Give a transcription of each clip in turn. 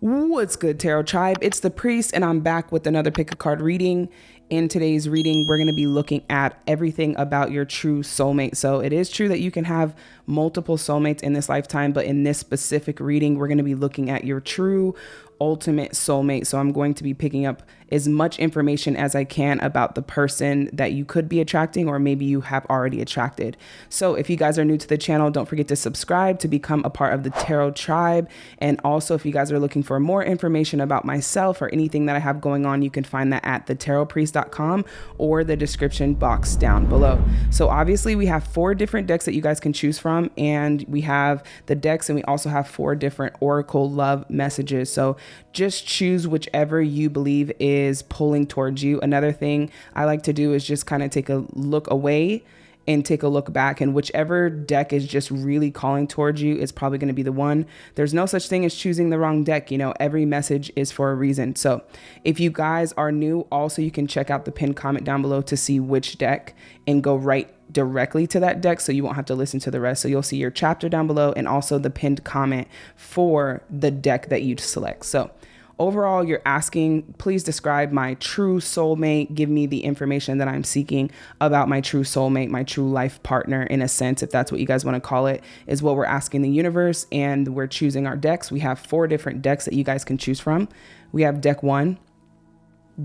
What's good, Tarot Tribe? It's the Priest, and I'm back with another pick a card reading. In today's reading, we're going to be looking at everything about your true soulmate. So, it is true that you can have multiple soulmates in this lifetime, but in this specific reading, we're going to be looking at your true ultimate soulmate. So I'm going to be picking up as much information as I can about the person that you could be attracting or maybe you have already attracted. So if you guys are new to the channel, don't forget to subscribe to become a part of the Tarot Tribe. And also, if you guys are looking for more information about myself or anything that I have going on, you can find that at thetarotpriest.com or the description box down below. So obviously, we have four different decks that you guys can choose from, and we have the decks, and we also have four different Oracle love messages. So just choose whichever you believe is pulling towards you. Another thing I like to do is just kind of take a look away and take a look back and whichever deck is just really calling towards you is probably going to be the one there's no such thing as choosing the wrong deck you know every message is for a reason so if you guys are new also you can check out the pinned comment down below to see which deck and go right directly to that deck so you won't have to listen to the rest so you'll see your chapter down below and also the pinned comment for the deck that you select so Overall, you're asking, please describe my true soulmate. Give me the information that I'm seeking about my true soulmate, my true life partner, in a sense, if that's what you guys want to call it, is what we're asking the universe. And we're choosing our decks. We have four different decks that you guys can choose from. We have deck one,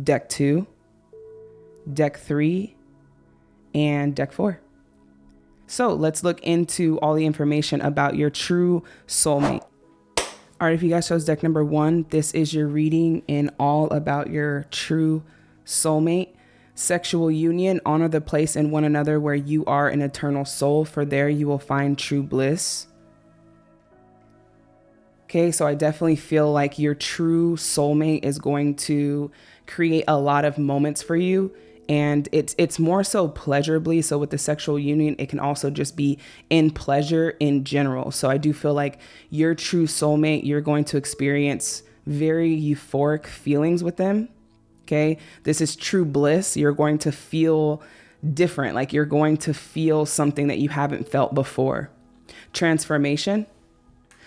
deck two, deck three, and deck four. So let's look into all the information about your true soulmate. All right, if you guys chose deck number one, this is your reading in all about your true soulmate. Sexual union, honor the place in one another where you are an eternal soul, for there you will find true bliss. Okay, so I definitely feel like your true soulmate is going to create a lot of moments for you and it's it's more so pleasurably so with the sexual union it can also just be in pleasure in general. So i do feel like your true soulmate you're going to experience very euphoric feelings with them okay? This is true bliss. You're going to feel different. Like you're going to feel something that you haven't felt before. Transformation.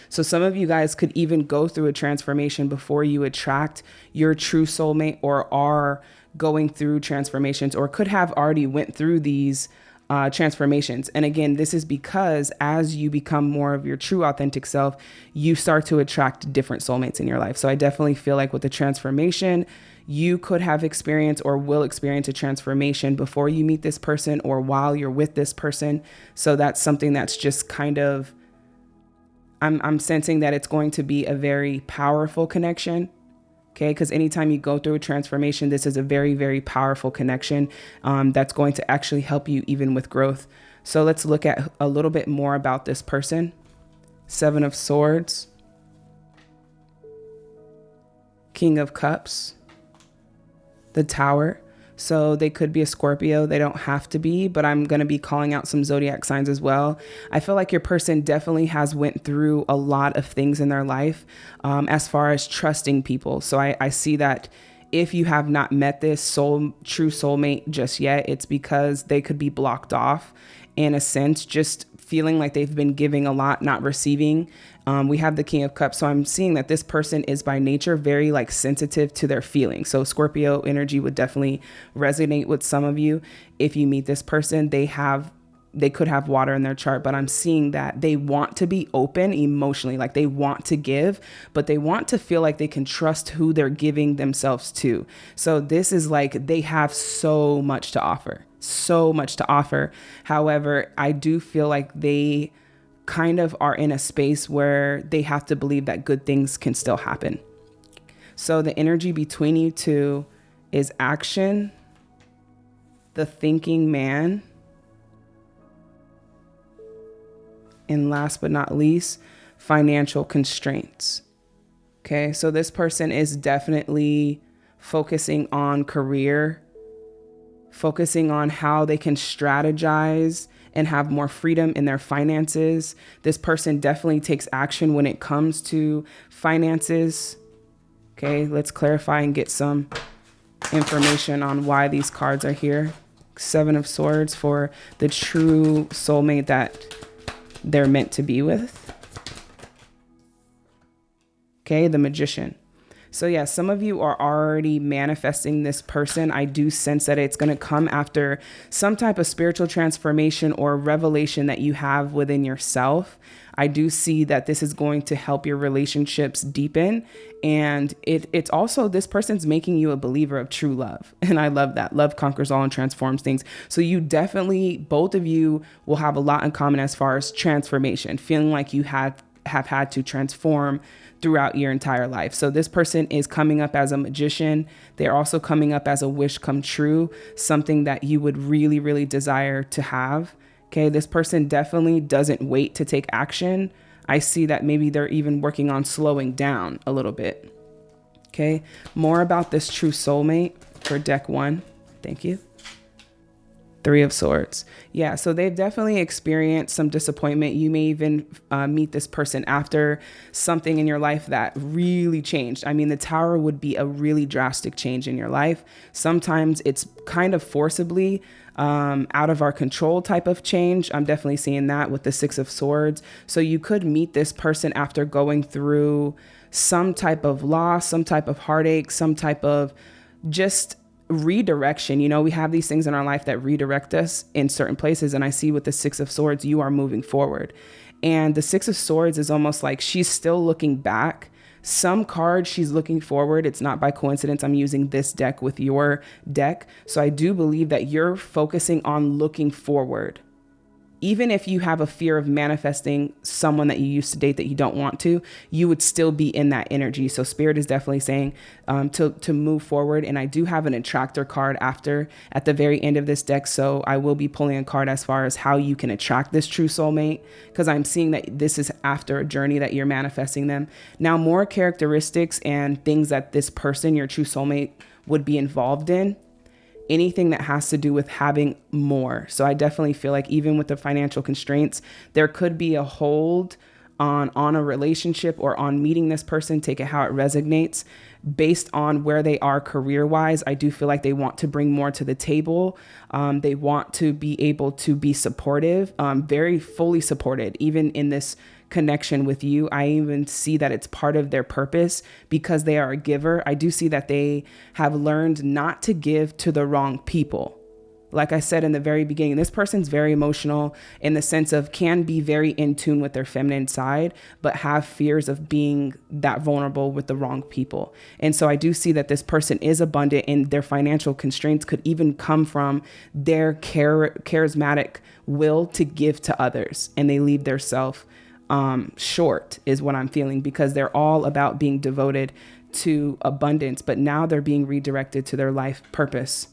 So some of you guys could even go through a transformation before you attract your true soulmate or are going through transformations or could have already went through these uh, transformations. And again, this is because as you become more of your true authentic self, you start to attract different soulmates in your life. So I definitely feel like with the transformation, you could have experienced or will experience a transformation before you meet this person or while you're with this person. So that's something that's just kind of, I'm, I'm sensing that it's going to be a very powerful connection Okay, because anytime you go through a transformation, this is a very, very powerful connection um, that's going to actually help you even with growth. So let's look at a little bit more about this person. Seven of Swords, King of Cups, the Tower. So they could be a Scorpio. They don't have to be, but I'm going to be calling out some zodiac signs as well. I feel like your person definitely has went through a lot of things in their life um, as far as trusting people. So I, I see that if you have not met this soul true soulmate just yet, it's because they could be blocked off in a sense, just feeling like they've been giving a lot, not receiving. Um, we have the King of Cups. So I'm seeing that this person is by nature very like sensitive to their feelings. So Scorpio energy would definitely resonate with some of you. If you meet this person, they have they could have water in their chart, but I'm seeing that they want to be open emotionally, like they want to give, but they want to feel like they can trust who they're giving themselves to. So this is like they have so much to offer, so much to offer. However, I do feel like they kind of are in a space where they have to believe that good things can still happen. So the energy between you two is action, the thinking man, and last but not least, financial constraints. Okay, so this person is definitely focusing on career, focusing on how they can strategize and have more freedom in their finances. This person definitely takes action when it comes to finances. Okay, let's clarify and get some information on why these cards are here. Seven of Swords for the true soulmate that they're meant to be with. Okay, the magician. So, yeah, some of you are already manifesting this person. I do sense that it's going to come after some type of spiritual transformation or revelation that you have within yourself. I do see that this is going to help your relationships deepen. And it, it's also this person's making you a believer of true love. And I love that. Love conquers all and transforms things. So you definitely, both of you will have a lot in common as far as transformation, feeling like you have have had to transform throughout your entire life. So this person is coming up as a magician. They're also coming up as a wish come true, something that you would really, really desire to have. Okay, this person definitely doesn't wait to take action. I see that maybe they're even working on slowing down a little bit. Okay, more about this true soulmate for deck one. Thank you. Three of Swords. Yeah, so they've definitely experienced some disappointment. You may even uh, meet this person after something in your life that really changed. I mean, the Tower would be a really drastic change in your life. Sometimes it's kind of forcibly um, out of our control type of change. I'm definitely seeing that with the Six of Swords. So you could meet this person after going through some type of loss, some type of heartache, some type of just redirection. You know, we have these things in our life that redirect us in certain places. And I see with the Six of Swords, you are moving forward. And the Six of Swords is almost like she's still looking back. Some card she's looking forward. It's not by coincidence I'm using this deck with your deck. So I do believe that you're focusing on looking forward even if you have a fear of manifesting someone that you used to date that you don't want to, you would still be in that energy. So spirit is definitely saying um, to to move forward. And I do have an attractor card after at the very end of this deck, so I will be pulling a card as far as how you can attract this true soulmate because I'm seeing that this is after a journey that you're manifesting them. Now, more characteristics and things that this person, your true soulmate, would be involved in anything that has to do with having more. So I definitely feel like even with the financial constraints, there could be a hold on on a relationship or on meeting this person, take it how it resonates based on where they are career wise. I do feel like they want to bring more to the table. Um, they want to be able to be supportive, um, very fully supported, even in this connection with you. I even see that it's part of their purpose because they are a giver. I do see that they have learned not to give to the wrong people. Like I said in the very beginning, this person's very emotional in the sense of can be very in tune with their feminine side, but have fears of being that vulnerable with the wrong people. And so I do see that this person is abundant and their financial constraints could even come from their char- charismatic will to give to others and they leave their self um, short, is what I'm feeling, because they're all about being devoted to abundance, but now they're being redirected to their life purpose.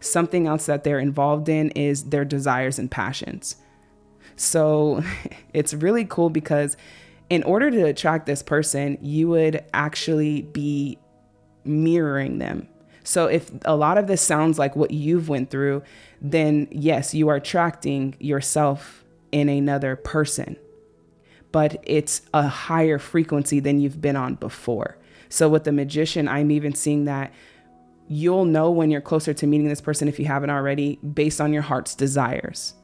Something else that they're involved in is their desires and passions. So it's really cool because in order to attract this person, you would actually be mirroring them. So if a lot of this sounds like what you've went through, then yes, you are attracting yourself in another person but it's a higher frequency than you've been on before. So with the magician, I'm even seeing that you'll know when you're closer to meeting this person if you haven't already based on your heart's desires.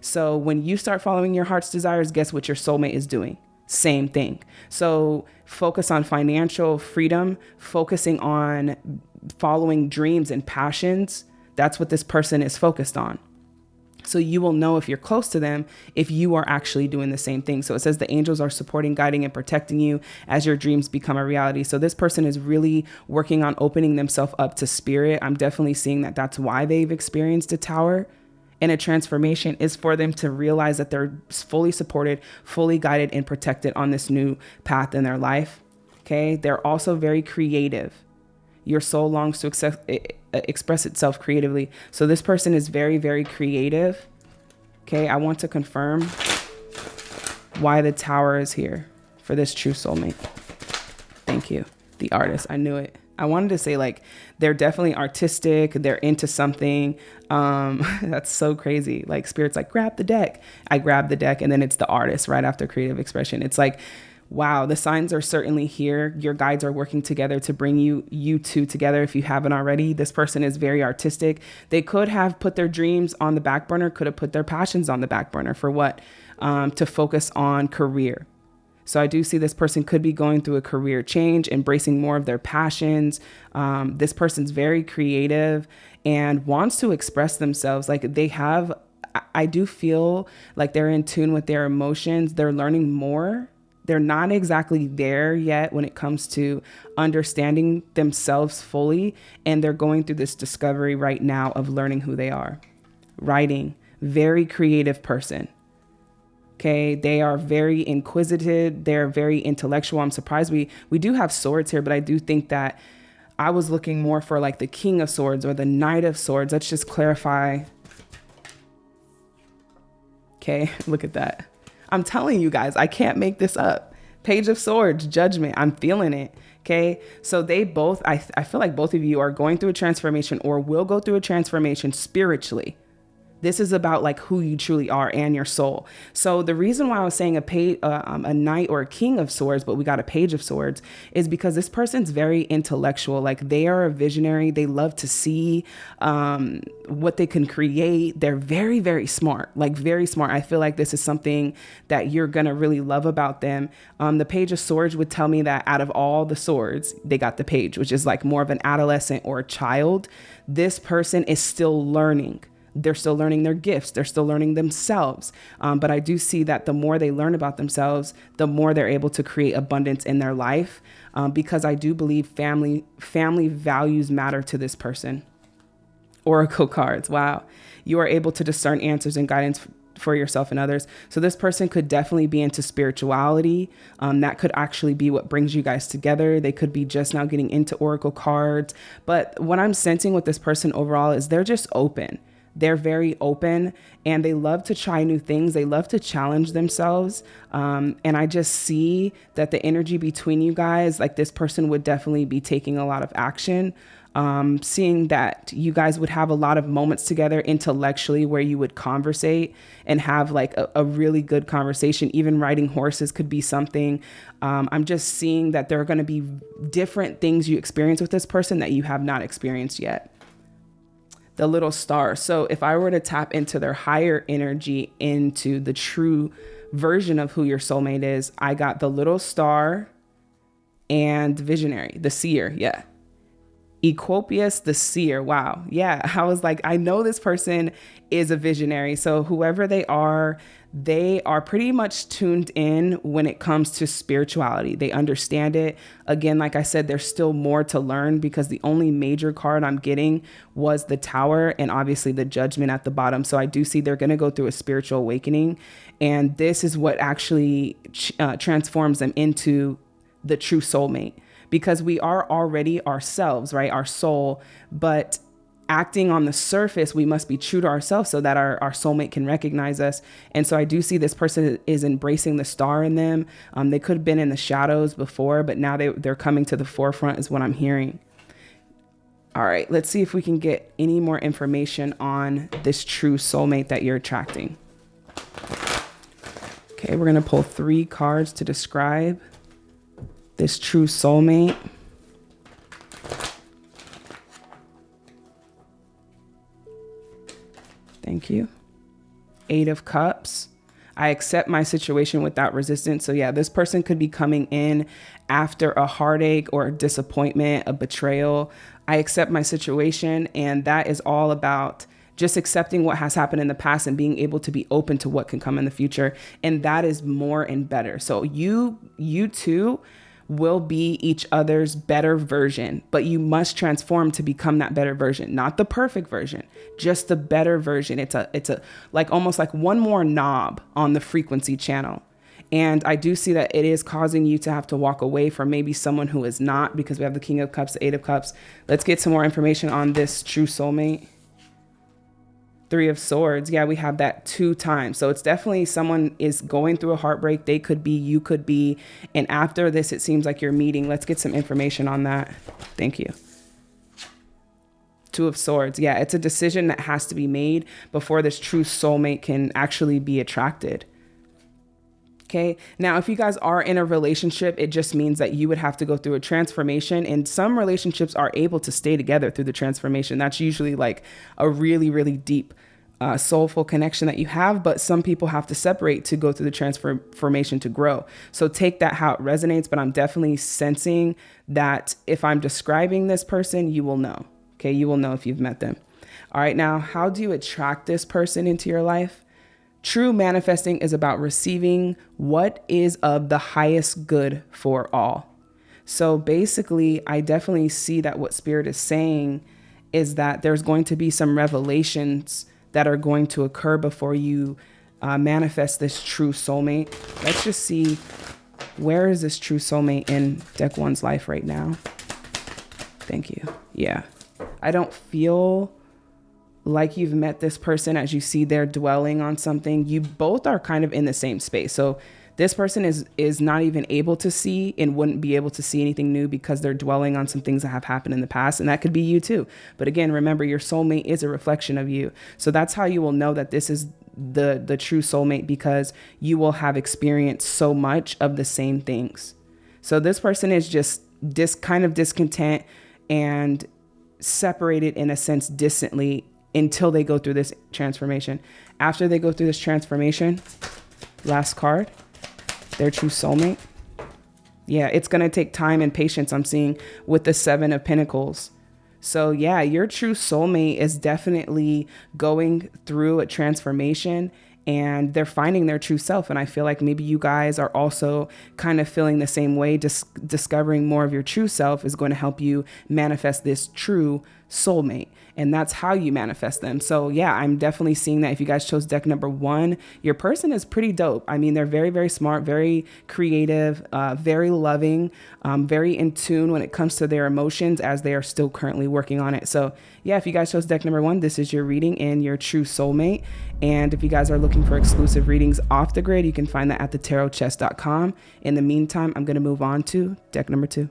So when you start following your heart's desires, guess what your soulmate is doing? Same thing. So focus on financial freedom, focusing on following dreams and passions. That's what this person is focused on. So you will know if you're close to them if you are actually doing the same thing. So it says the angels are supporting, guiding, and protecting you as your dreams become a reality. So this person is really working on opening themselves up to spirit. I'm definitely seeing that that's why they've experienced a tower. And a transformation is for them to realize that they're fully supported, fully guided, and protected on this new path in their life. Okay. They're also very creative. Your soul longs to express itself creatively. So this person is very, very creative. Okay, I want to confirm why the tower is here for this true soulmate. Thank you. The artist. I knew it. I wanted to say like they're definitely artistic, they're into something. Um that's so crazy. Like spirit's like grab the deck. I grab the deck and then it's the artist right after creative expression. It's like wow, the signs are certainly here. Your guides are working together to bring you you two together if you haven't already. This person is very artistic. They could have put their dreams on the back burner, could have put their passions on the back burner for what? Um, to focus on career. So I do see this person could be going through a career change, embracing more of their passions. Um, this person's very creative and wants to express themselves. Like they have, I do feel like they're in tune with their emotions. They're learning more. They're not exactly there yet when it comes to understanding themselves fully. And they're going through this discovery right now of learning who they are. Writing, very creative person Okay, they are very inquisitive. They're very intellectual. I'm surprised we we do have swords here, but I do think that I was looking more for like the king of swords or the knight of swords. Let's just clarify. Okay, look at that. I'm telling you guys, I can't make this up. Page of swords, judgment. I'm feeling it. Okay. So they both, I, I feel like both of you are going through a transformation or will go through a transformation spiritually. This is about like who you truly are and your soul. So the reason why I was saying a page, uh, um, a knight or a king of swords, but we got a page of swords, is because this person's very intellectual. Like they are a visionary. They love to see um, what they can create. They're very, very smart. Like very smart. I feel like this is something that you're gonna really love about them. Um, the page of swords would tell me that out of all the swords, they got the page, which is like more of an adolescent or a child. This person is still learning they're still learning their gifts they're still learning themselves um, but i do see that the more they learn about themselves the more they're able to create abundance in their life um, because i do believe family family values matter to this person oracle cards wow you are able to discern answers and guidance for yourself and others. So this person could definitely be into spirituality. Um, that could actually be what brings you guys together. They could be just now getting into oracle cards. But what I'm sensing with this person overall is they're just open. They're very open and they love to try new things. They love to challenge themselves. Um, and I just see that the energy between you guys, like this person would definitely be taking a lot of action. Um, seeing that you guys would have a lot of moments together intellectually where you would conversate and have like a, a really good conversation. Even riding horses could be something. Um, I'm just seeing that there are going to be different things you experience with this person that you have not experienced yet the little star. So if I were to tap into their higher energy, into the true version of who your soulmate is, I got the little star and visionary, the seer. Yeah. Equopius the seer. Wow. Yeah. I was like, I know this person is a visionary. So whoever they are, they are pretty much tuned in when it comes to spirituality. They understand it. Again, like I said, there's still more to learn because the only major card I'm getting was the tower and obviously the judgment at the bottom. So I do see they're going to go through a spiritual awakening. And this is what actually uh, transforms them into the true soulmate because we are already ourselves, right? Our soul. But acting on the surface, we must be true to ourselves so that our, our soulmate can recognize us. And so I do see this person is embracing the star in them. Um, they could have been in the shadows before, but now they, they're coming to the forefront, is what I'm hearing. All right, let's see if we can get any more information on this true soulmate that you're attracting. Okay, we're going to pull three cards to describe this true soulmate. Thank you. Eight of Cups. I accept my situation without resistance. So, yeah, this person could be coming in after a heartache or a disappointment, a betrayal. I accept my situation, and that is all about just accepting what has happened in the past and being able to be open to what can come in the future. And that is more and better. So, you, you too will be each other's better version, but you must transform to become that better version, not the perfect version, just the better version. It's a it's a like almost like one more knob on the frequency channel. And I do see that it is causing you to have to walk away from maybe someone who is not because we have the King of Cups, Eight of Cups. Let's get some more information on this true soulmate. Three of Swords. Yeah, we have that two times. So it's definitely someone is going through a heartbreak. They could be, you could be. And after this, it seems like you're meeting. Let's get some information on that. Thank you. Two of Swords. Yeah, it's a decision that has to be made before this true soulmate can actually be attracted. Okay. Now, if you guys are in a relationship, it just means that you would have to go through a transformation. And some relationships are able to stay together through the transformation. That's usually like a really, really deep uh, soulful connection that you have, but some people have to separate to go through the transformation to grow. So take that how it resonates, but I'm definitely sensing that if I'm describing this person, you will know. Okay, you will know if you've met them. All right, now, how do you attract this person into your life? True manifesting is about receiving what is of the highest good for all. So basically, I definitely see that what Spirit is saying is that there's going to be some revelations that are going to occur before you uh, manifest this true soulmate. Let's just see where is this true soulmate in deck one's life right now. Thank you. Yeah. I don't feel like you've met this person as you see they're dwelling on something. You both are kind of in the same space. So this person is is not even able to see and wouldn't be able to see anything new because they're dwelling on some things that have happened in the past and that could be you too. But again remember your soulmate is a reflection of you. So that's how you will know that this is the the true soulmate because you will have experienced so much of the same things. So this person is just dis kind of discontent and separated in a sense distantly until they go through this transformation. After they go through this transformation last card their true soulmate. Yeah, it's going to take time and patience, I'm seeing with the Seven of Pentacles. So, yeah, your true soulmate is definitely going through a transformation and they're finding their true self. And I feel like maybe you guys are also kind of feeling the same way. Just discovering more of your true self is going to help you manifest this true soulmate and that's how you manifest them. So yeah, I'm definitely seeing that if you guys chose deck number one, your person is pretty dope. I mean, they're very, very smart, very creative, uh, very loving, um, very in tune when it comes to their emotions as they are still currently working on it. So yeah, if you guys chose deck number one, this is your reading and your true soulmate. And if you guys are looking for exclusive readings off the grid, you can find that at thetarotpriest.com. In the meantime, I'm going to move on to deck number two.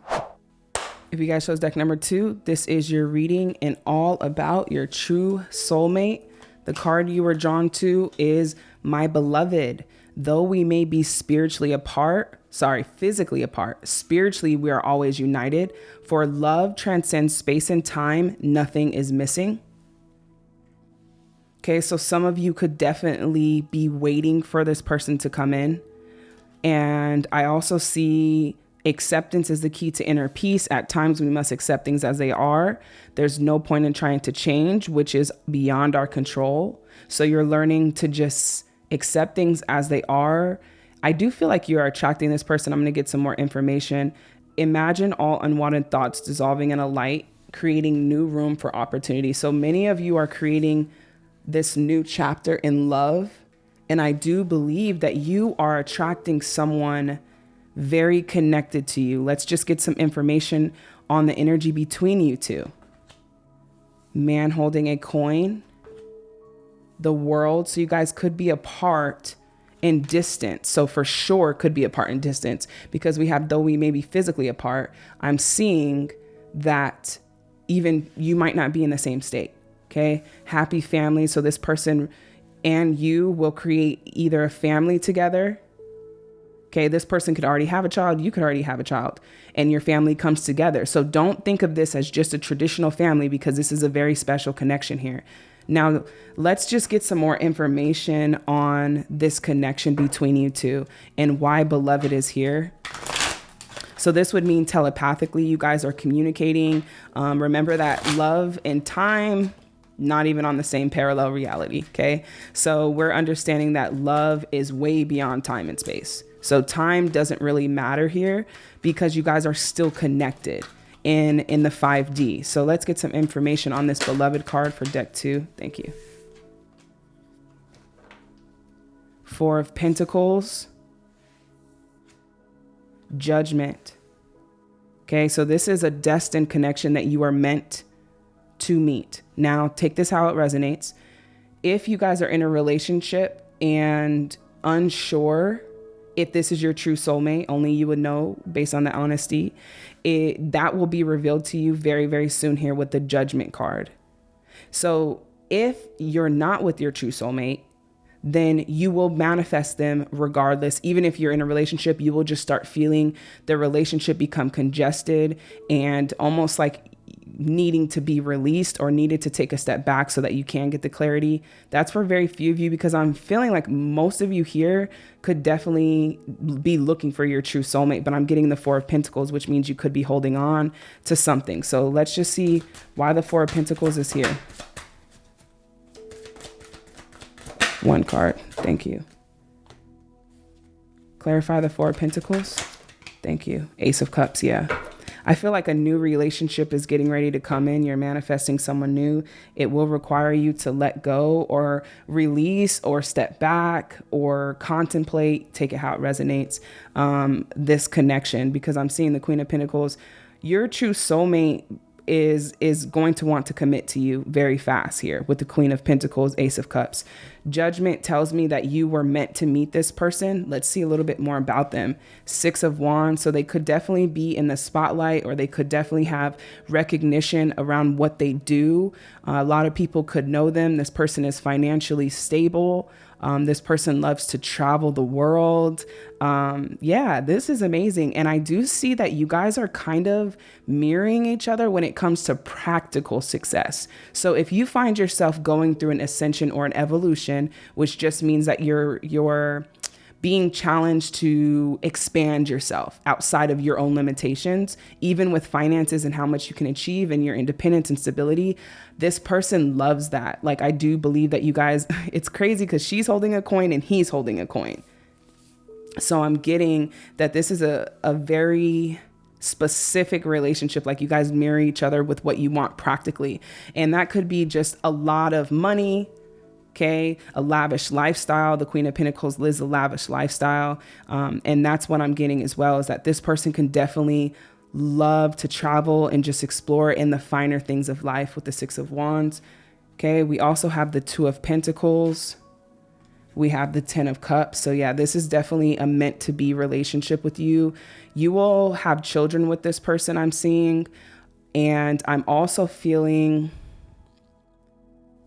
If you guys chose deck number two, this is your reading and all about your true soulmate. The card you were drawn to is My Beloved. Though we may be spiritually apart, sorry, physically apart, spiritually we are always united. For love transcends space and time, nothing is missing. Okay, so some of you could definitely be waiting for this person to come in. And I also see Acceptance is the key to inner peace. At times, we must accept things as they are. There's no point in trying to change, which is beyond our control. So you're learning to just accept things as they are. I do feel like you are attracting this person. I'm going to get some more information. Imagine all unwanted thoughts dissolving in a light, creating new room for opportunity. So many of you are creating this new chapter in love. And I do believe that you are attracting someone very connected to you. Let's just get some information on the energy between you two. Man holding a coin, the world. So you guys could be apart in distance. So for sure could be apart in distance because we have, though we may be physically apart, I'm seeing that even you might not be in the same state. Okay. Happy family. So this person and you will create either a family together Okay, this person could already have a child, you could already have a child, and your family comes together. So don't think of this as just a traditional family because this is a very special connection here. Now, let's just get some more information on this connection between you two and why beloved is here. So this would mean telepathically, you guys are communicating. Um, remember that love and time, not even on the same parallel reality. Okay. So we're understanding that love is way beyond time and space. So time doesn't really matter here because you guys are still connected in in the 5D. So let's get some information on this beloved card for deck 2. Thank you. 4 of Pentacles. Judgment. Okay, so this is a destined connection that you are meant to meet. Now, take this how it resonates. If you guys are in a relationship and unsure if this is your true soulmate, only you would know based on the honesty. It that will be revealed to you very, very soon here with the judgment card. So if you're not with your true soulmate, then you will manifest them regardless. Even if you're in a relationship, you will just start feeling the relationship become congested and almost like needing to be released or needed to take a step back so that you can get the clarity. That's for very few of you because I'm feeling like most of you here could definitely be looking for your true soulmate, but I'm getting the Four of Pentacles, which means you could be holding on to something. So let's just see why the Four of Pentacles is here. One card. Thank you. Clarify the Four of Pentacles. Thank you. Ace of Cups. Yeah. I feel like a new relationship is getting ready to come in. You're manifesting someone new. It will require you to let go or release or step back or contemplate, take it how it resonates, um, this connection because I'm seeing the Queen of Pentacles. Your true soulmate is is going to want to commit to you very fast here with the queen of pentacles ace of cups. Judgment tells me that you were meant to meet this person. Let's see a little bit more about them. Six of wands so they could definitely be in the spotlight or they could definitely have recognition around what they do. Uh, a lot of people could know them. This person is financially stable um, this person loves to travel the world. Um, yeah, this is amazing. And I do see that you guys are kind of mirroring each other when it comes to practical success. So if you find yourself going through an ascension or an evolution, which just means that you're, you're, being challenged to expand yourself outside of your own limitations, even with finances and how much you can achieve and your independence and stability. This person loves that. Like, I do believe that you guys, it's crazy because she's holding a coin and he's holding a coin. So I'm getting that this is a, a very specific relationship like you guys mirror each other with what you want practically and that could be just a lot of money okay a lavish lifestyle. The queen of pentacles lives a lavish lifestyle. Um, and that's what i'm getting as well is that this person can definitely love to travel and just explore in the finer things of life with the six of wands. Okay we also have the two of pentacles. We have the 10 of cups. So yeah this is definitely a meant to be relationship with you. You will have children with this person i'm seeing. And i'm also feeling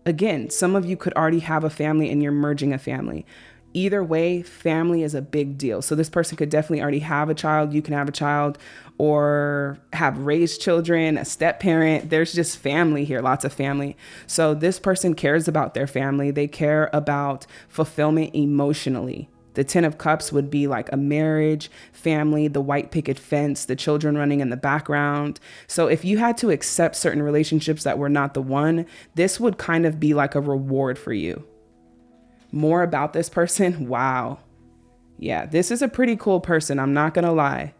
Again, some of you could already have a family and you're merging a family. Either way, family is a big deal. So this person could definitely already have a child, you can have a child, or have raised children, a step parent. There's just family here, lots of family. So this person cares about their family. They care about fulfillment emotionally. The 10 of cups would be like a marriage, family, the white picket fence, the children running in the background. So if you had to accept certain relationships that were not the one, this would kind of be like a reward for you. More about this person. Wow. Yeah, this is a pretty cool person. I'm not going to lie.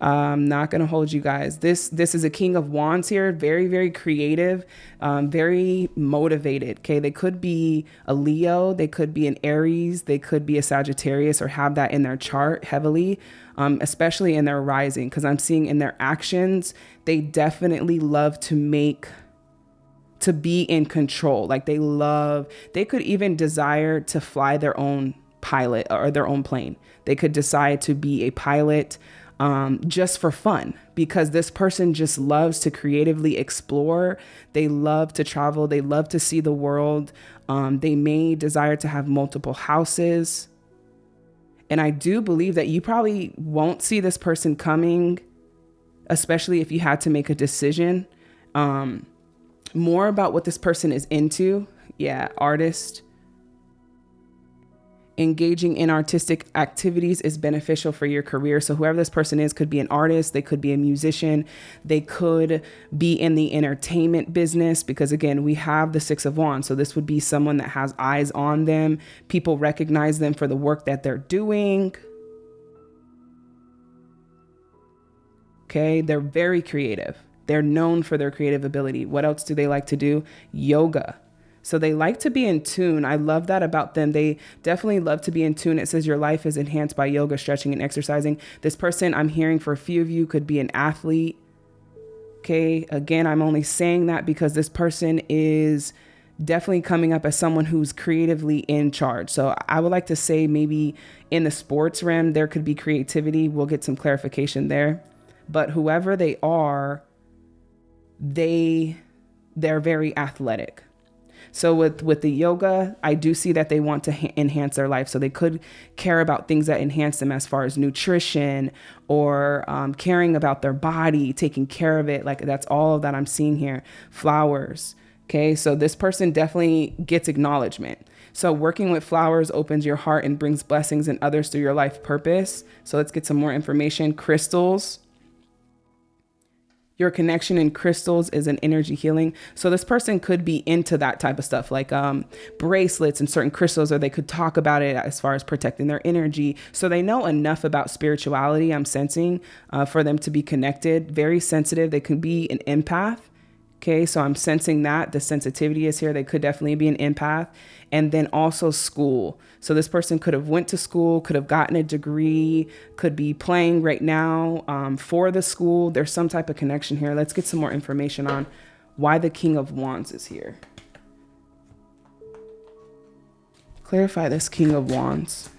I'm not going to hold you guys. This this is a king of wands here, very very creative, um, very motivated. Okay, they could be a Leo, they could be an Aries, they could be a Sagittarius, or have that in their chart heavily, um, especially in their rising. Because I'm seeing in their actions, they definitely love to make to be in control. Like they love, they could even desire to fly their own pilot or their own plane. They could decide to be a pilot um, just for fun because this person just loves to creatively explore. They love to travel. They love to see the world. Um, they may desire to have multiple houses. And I do believe that you probably won't see this person coming, especially if you had to make a decision. Um, more about what this person is into. Yeah, artist engaging in artistic activities is beneficial for your career. So, whoever this person is could be an artist, they could be a musician, they could be in the entertainment business because, again, we have the Six of Wands. So, this would be someone that has eyes on them. People recognize them for the work that they're doing. Okay, they're very creative. They're known for their creative ability. What else do they like to do? Yoga so they like to be in tune. I love that about them. They definitely love to be in tune. It says your life is enhanced by yoga, stretching, and exercising. This person I'm hearing for a few of you could be an athlete. Okay. Again, I'm only saying that because this person is definitely coming up as someone who's creatively in charge. So I would like to say maybe in the sports realm, there could be creativity. We'll get some clarification there. But whoever they are, they they're very athletic. So with with the yoga, I do see that they want to ha- enhance their life. So they could care about things that enhance them as far as nutrition or um, caring about their body, taking care of it. Like that's all that I'm seeing here. Flowers. Okay, so this person definitely gets acknowledgement. So working with flowers opens your heart and brings blessings and others through your life purpose. So let's get some more information. Crystals your connection in crystals is an energy healing. So this person could be into that type of stuff, like um, bracelets and certain crystals, or they could talk about it as far as protecting their energy. So they know enough about spirituality. I'm sensing uh, for them to be connected, very sensitive. They could be an empath. Okay, so I'm sensing that the sensitivity is here. They could definitely be an empath, and then also school. So this person could have went to school, could have gotten a degree, could be playing right now um, for the school. There's some type of connection here. Let's get some more information on why the King of Wands is here. Clarify this King of Wands.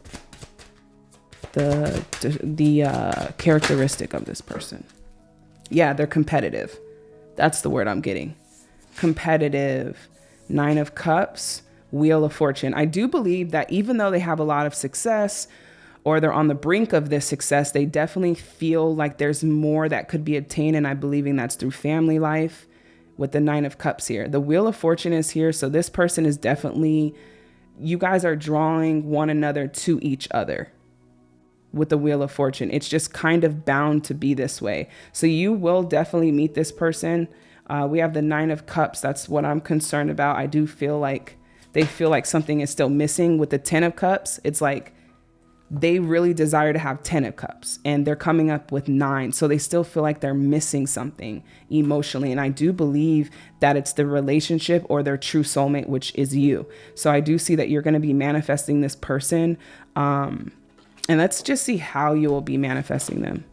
The the, uh, characteristic of this person. Yeah, they're competitive. That's the word I'm getting. Competitive. Nine of Cups Wheel of Fortune. I do believe that even though they have a lot of success or they're on the brink of this success, they definitely feel like there's more that could be obtained. And I'm believing that's through family life with the Nine of Cups here. The Wheel of Fortune is here. So this person is definitely, you guys are drawing one another to each other with the Wheel of Fortune. It's just kind of bound to be this way. So you will definitely meet this person. Uh, we have the Nine of Cups. That's what I'm concerned about. I do feel like they feel like something is still missing with the 10 of cups it's like they really desire to have 10 of cups and they're coming up with 9 so they still feel like they're missing something emotionally and I do believe that it's the relationship or their true soulmate which is you. So I do see that you're going to be manifesting this person um, and let's just see how you will be manifesting them.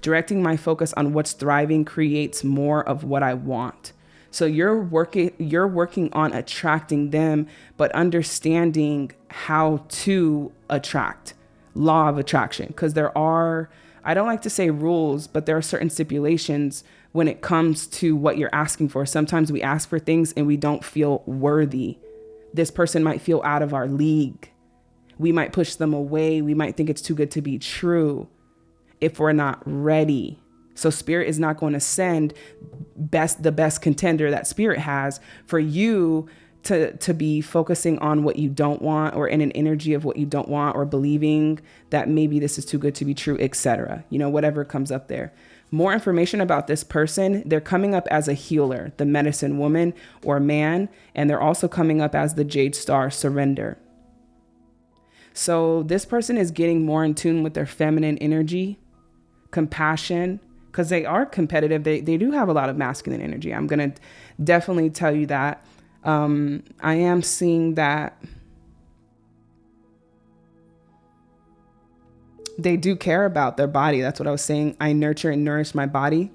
Directing my focus on what's thriving creates more of what I want so you're working you're working on attracting them, but understanding how to attract law of attraction because there are I don't like to say rules, but there are certain stipulations when it comes to what you're asking for. Sometimes we ask for things and we don't feel worthy. This person might feel out of our league. We might push them away. We might think it's too good to be true if we're not ready. So spirit is not going to send best the best contender that spirit has for you to to be focusing on what you don't want or in an energy of what you don't want or believing that maybe this is too good to be true, etc. You know, whatever comes up there. More information about this person, they're coming up as a healer, the medicine woman or man, and they're also coming up as the jade star surrender. So this person is getting more in tune with their feminine energy, compassion, because they are competitive. They, they do have a lot of masculine energy. I'm going to definitely tell you that. Um, I am seeing that they do care about their body. That's what I was saying. I nurture and nourish my body,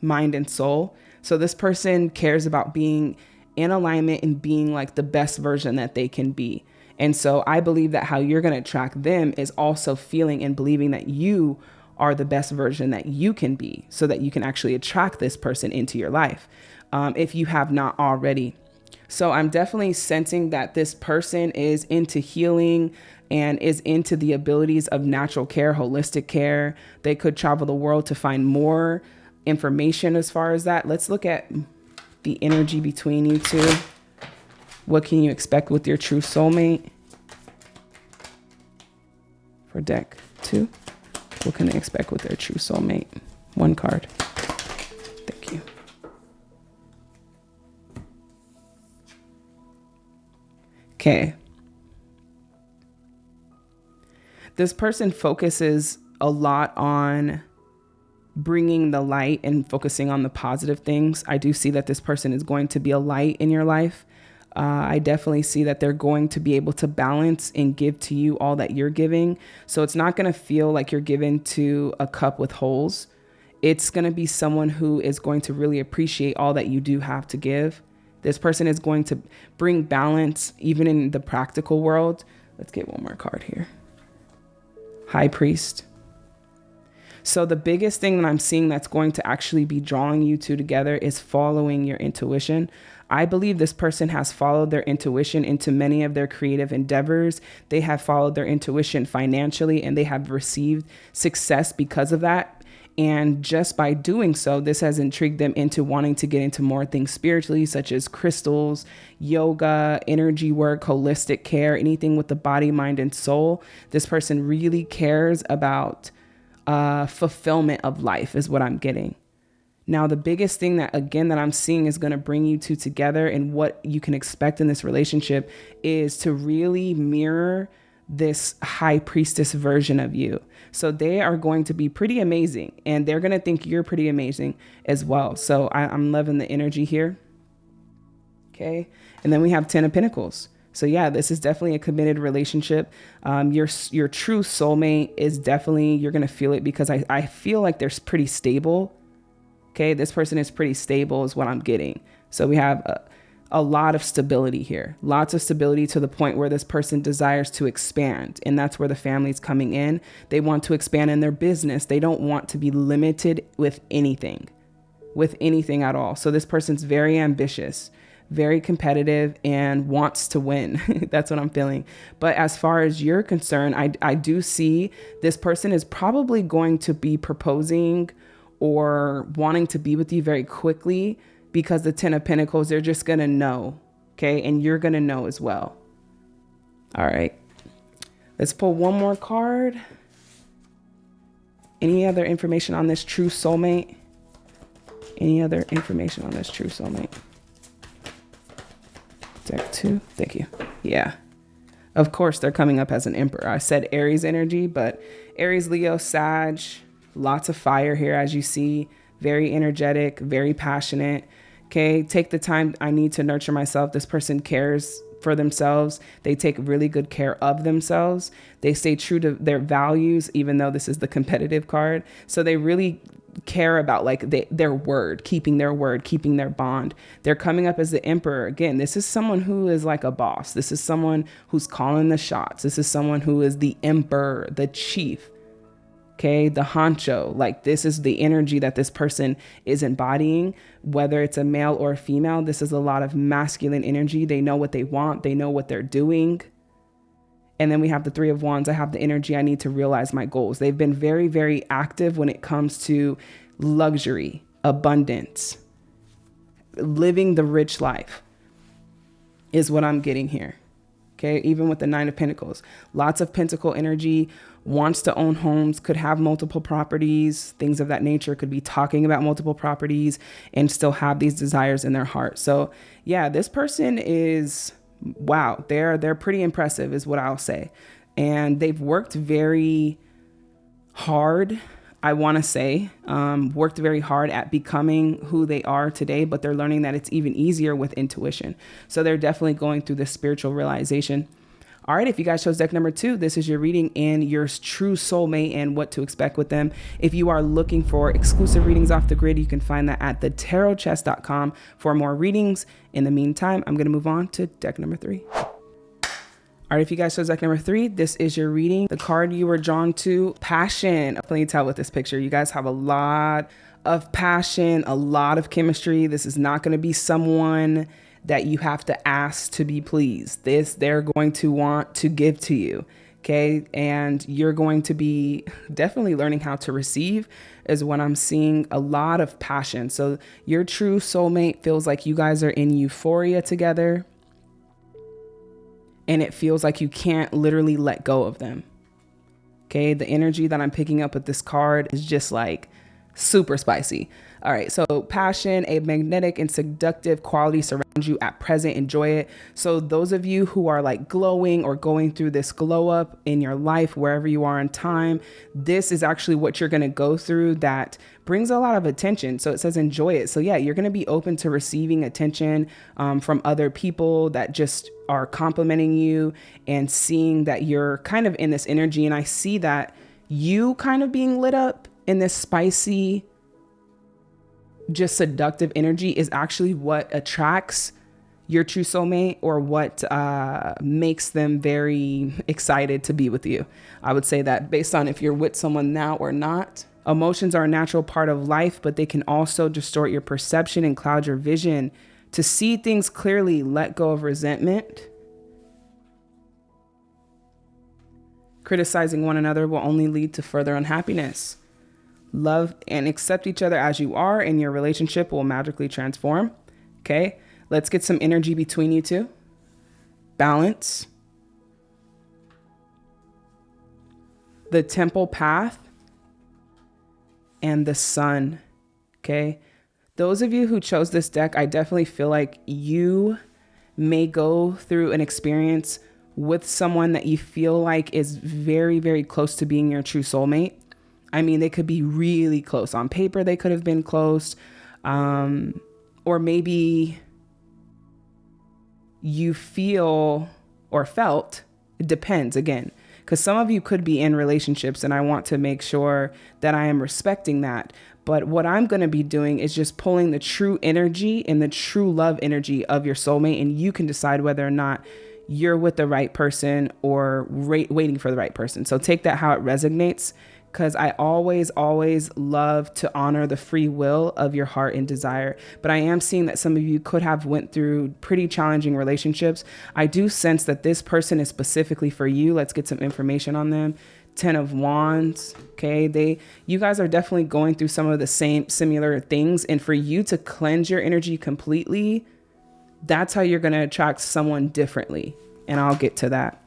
mind, and soul. So this person cares about being in alignment and being like the best version that they can be. And so I believe that how you're going to attract them is also feeling and believing that you are the best version that you can be so that you can actually attract this person into your life um, if you have not already. So I'm definitely sensing that this person is into healing and is into the abilities of natural care, holistic care. They could travel the world to find more information as far as that. Let's look at the energy between you two. What can you expect with your true soulmate? For deck two. What can they expect with their true soulmate? One card. Thank you. Okay. This person focuses a lot on bringing the light and focusing on the positive things. I do see that this person is going to be a light in your life. Uh, I definitely see that they're going to be able to balance and give to you all that you're giving. So it's not going to feel like you're giving to a cup with holes. It's going to be someone who is going to really appreciate all that you do have to give. This person is going to bring balance even in the practical world. Let's get one more card here. High Priest. So, the biggest thing that I'm seeing that's going to actually be drawing you two together is following your intuition. I believe this person has followed their intuition into many of their creative endeavors. They have followed their intuition financially and they have received success because of that. And just by doing so, this has intrigued them into wanting to get into more things spiritually, such as crystals, yoga, energy work, holistic care, anything with the body, mind, and soul. This person really cares about uh, fulfillment of life, is what I'm getting. Now, the biggest thing that, again, that I'm seeing is going to bring you two together and what you can expect in this relationship is to really mirror this high priestess version of you. So they are going to be pretty amazing and they're going to think you're pretty amazing as well. So I, am loving the energy here. Okay. And then we have 10 of Pentacles. So yeah, this is definitely a committed relationship. Um, your your true soulmate is definitely you're gonna feel it because I, I feel like they're pretty stable. Okay, this person is pretty stable is what I'm getting. So we have a, a lot of stability here, lots of stability to the point where this person desires to expand. And that's where the family's coming in. They want to expand in their business. They don't want to be limited with anything, with anything at all. So this person's very ambitious, very competitive, and wants to win. that's what I'm feeling. But as far as you're concerned, I, I do see this person is probably going to be proposing or wanting to be with you very quickly because the 10 of pentacles they're just going to know okay? And you're going to know as well. All right. Let's pull one more card. Any other information on this true soulmate? Any other information on this true soulmate? Deck two? Thank you. Yeah. Of course they're coming up as an emperor. I said aries energy but aries leo sag lots of fire here as you see very energetic very passionate Okay, take the time I need to nurture myself. This person cares for themselves. They take really good care of themselves. They stay true to their values, even though this is the competitive card. So they really care about like they, their word, keeping their word, keeping their bond. They're coming up as the emperor. Again, this is someone who is like a boss. This is someone who's calling the shots. This is someone who is the emperor, the chief okay? The honcho like this is the energy that this person is embodying. Whether it's a male or a female this is a lot of masculine energy. They know what they want. They know what they're doing. And then we have the three of wands. I have the energy. I need to realize my goals. They've been very very active when it comes to luxury abundance. Living the rich life is what i'm getting here okay even with the nine of pentacles lots of pentacle energy wants to own homes, could have multiple properties, things of that nature, could be talking about multiple properties and still have these desires in their heart. So, yeah, this person is wow, they're they're pretty impressive is what I'll say. And they've worked very hard I want to say, um, worked very hard at becoming who they are today, but they're learning that it's even easier with intuition. So they're definitely going through this spiritual realization. All right, if you guys chose deck number two, this is your reading and your true soulmate and what to expect with them. If you are looking for exclusive readings off the grid, you can find that at thetarotpriest.com for more readings. In the meantime, I'm going to move on to deck number three. All right, if you guys chose deck number three, this is your reading. The card you were drawn to, passion. Let me tell with this picture, you guys have a lot of passion, a lot of chemistry. This is not going to be someone that you have to ask to be pleased. This they're going to want to give to you. Okay. And you're going to be definitely learning how to receive, is when I'm seeing a lot of passion. So your true soulmate feels like you guys are in euphoria together. And it feels like you can't literally let go of them. Okay. The energy that I'm picking up with this card is just like super spicy. All right, so passion, a magnetic and seductive quality surrounds you at present. Enjoy it. So, those of you who are like glowing or going through this glow up in your life, wherever you are in time, this is actually what you're going to go through that brings a lot of attention. So, it says enjoy it. So, yeah, you're going to be open to receiving attention um, from other people that just are complimenting you and seeing that you're kind of in this energy. And I see that you kind of being lit up in this spicy, just seductive energy is actually what attracts your true soulmate or what uh, makes them very excited to be with you. I would say that based on if you're with someone now or not, Emotions are a natural part of life, but they can also distort your perception and cloud your vision. To see things clearly, let go of resentment. Criticizing one another will only lead to further unhappiness. Love and accept each other as you are, and your relationship will magically transform. Okay, let's get some energy between you two. Balance. The temple path and the sun. Okay. Those of you who chose this deck, I definitely feel like you may go through an experience with someone that you feel like is very, very close to being your true soulmate. I mean, they could be really close. On paper, they could have been close. Um, or maybe you feel or felt, it depends again because some of you could be in relationships and I want to make sure that I am respecting that. But what I'm going to be doing is just pulling the true energy and the true love energy of your soulmate, and you can decide whether or not you're with the right person or waiting for the right person. So take that how it resonates because I always, always love to honor the free will of your heart and desire. But I am seeing that some of you could have went through pretty challenging relationships. I do sense that this person is specifically for you. Let's get some information on them. Ten of Wands. Okay, they you guys are definitely going through some of the same similar things, and for you to cleanse your energy completely, that's how you're going to attract someone differently. And I'll get to that.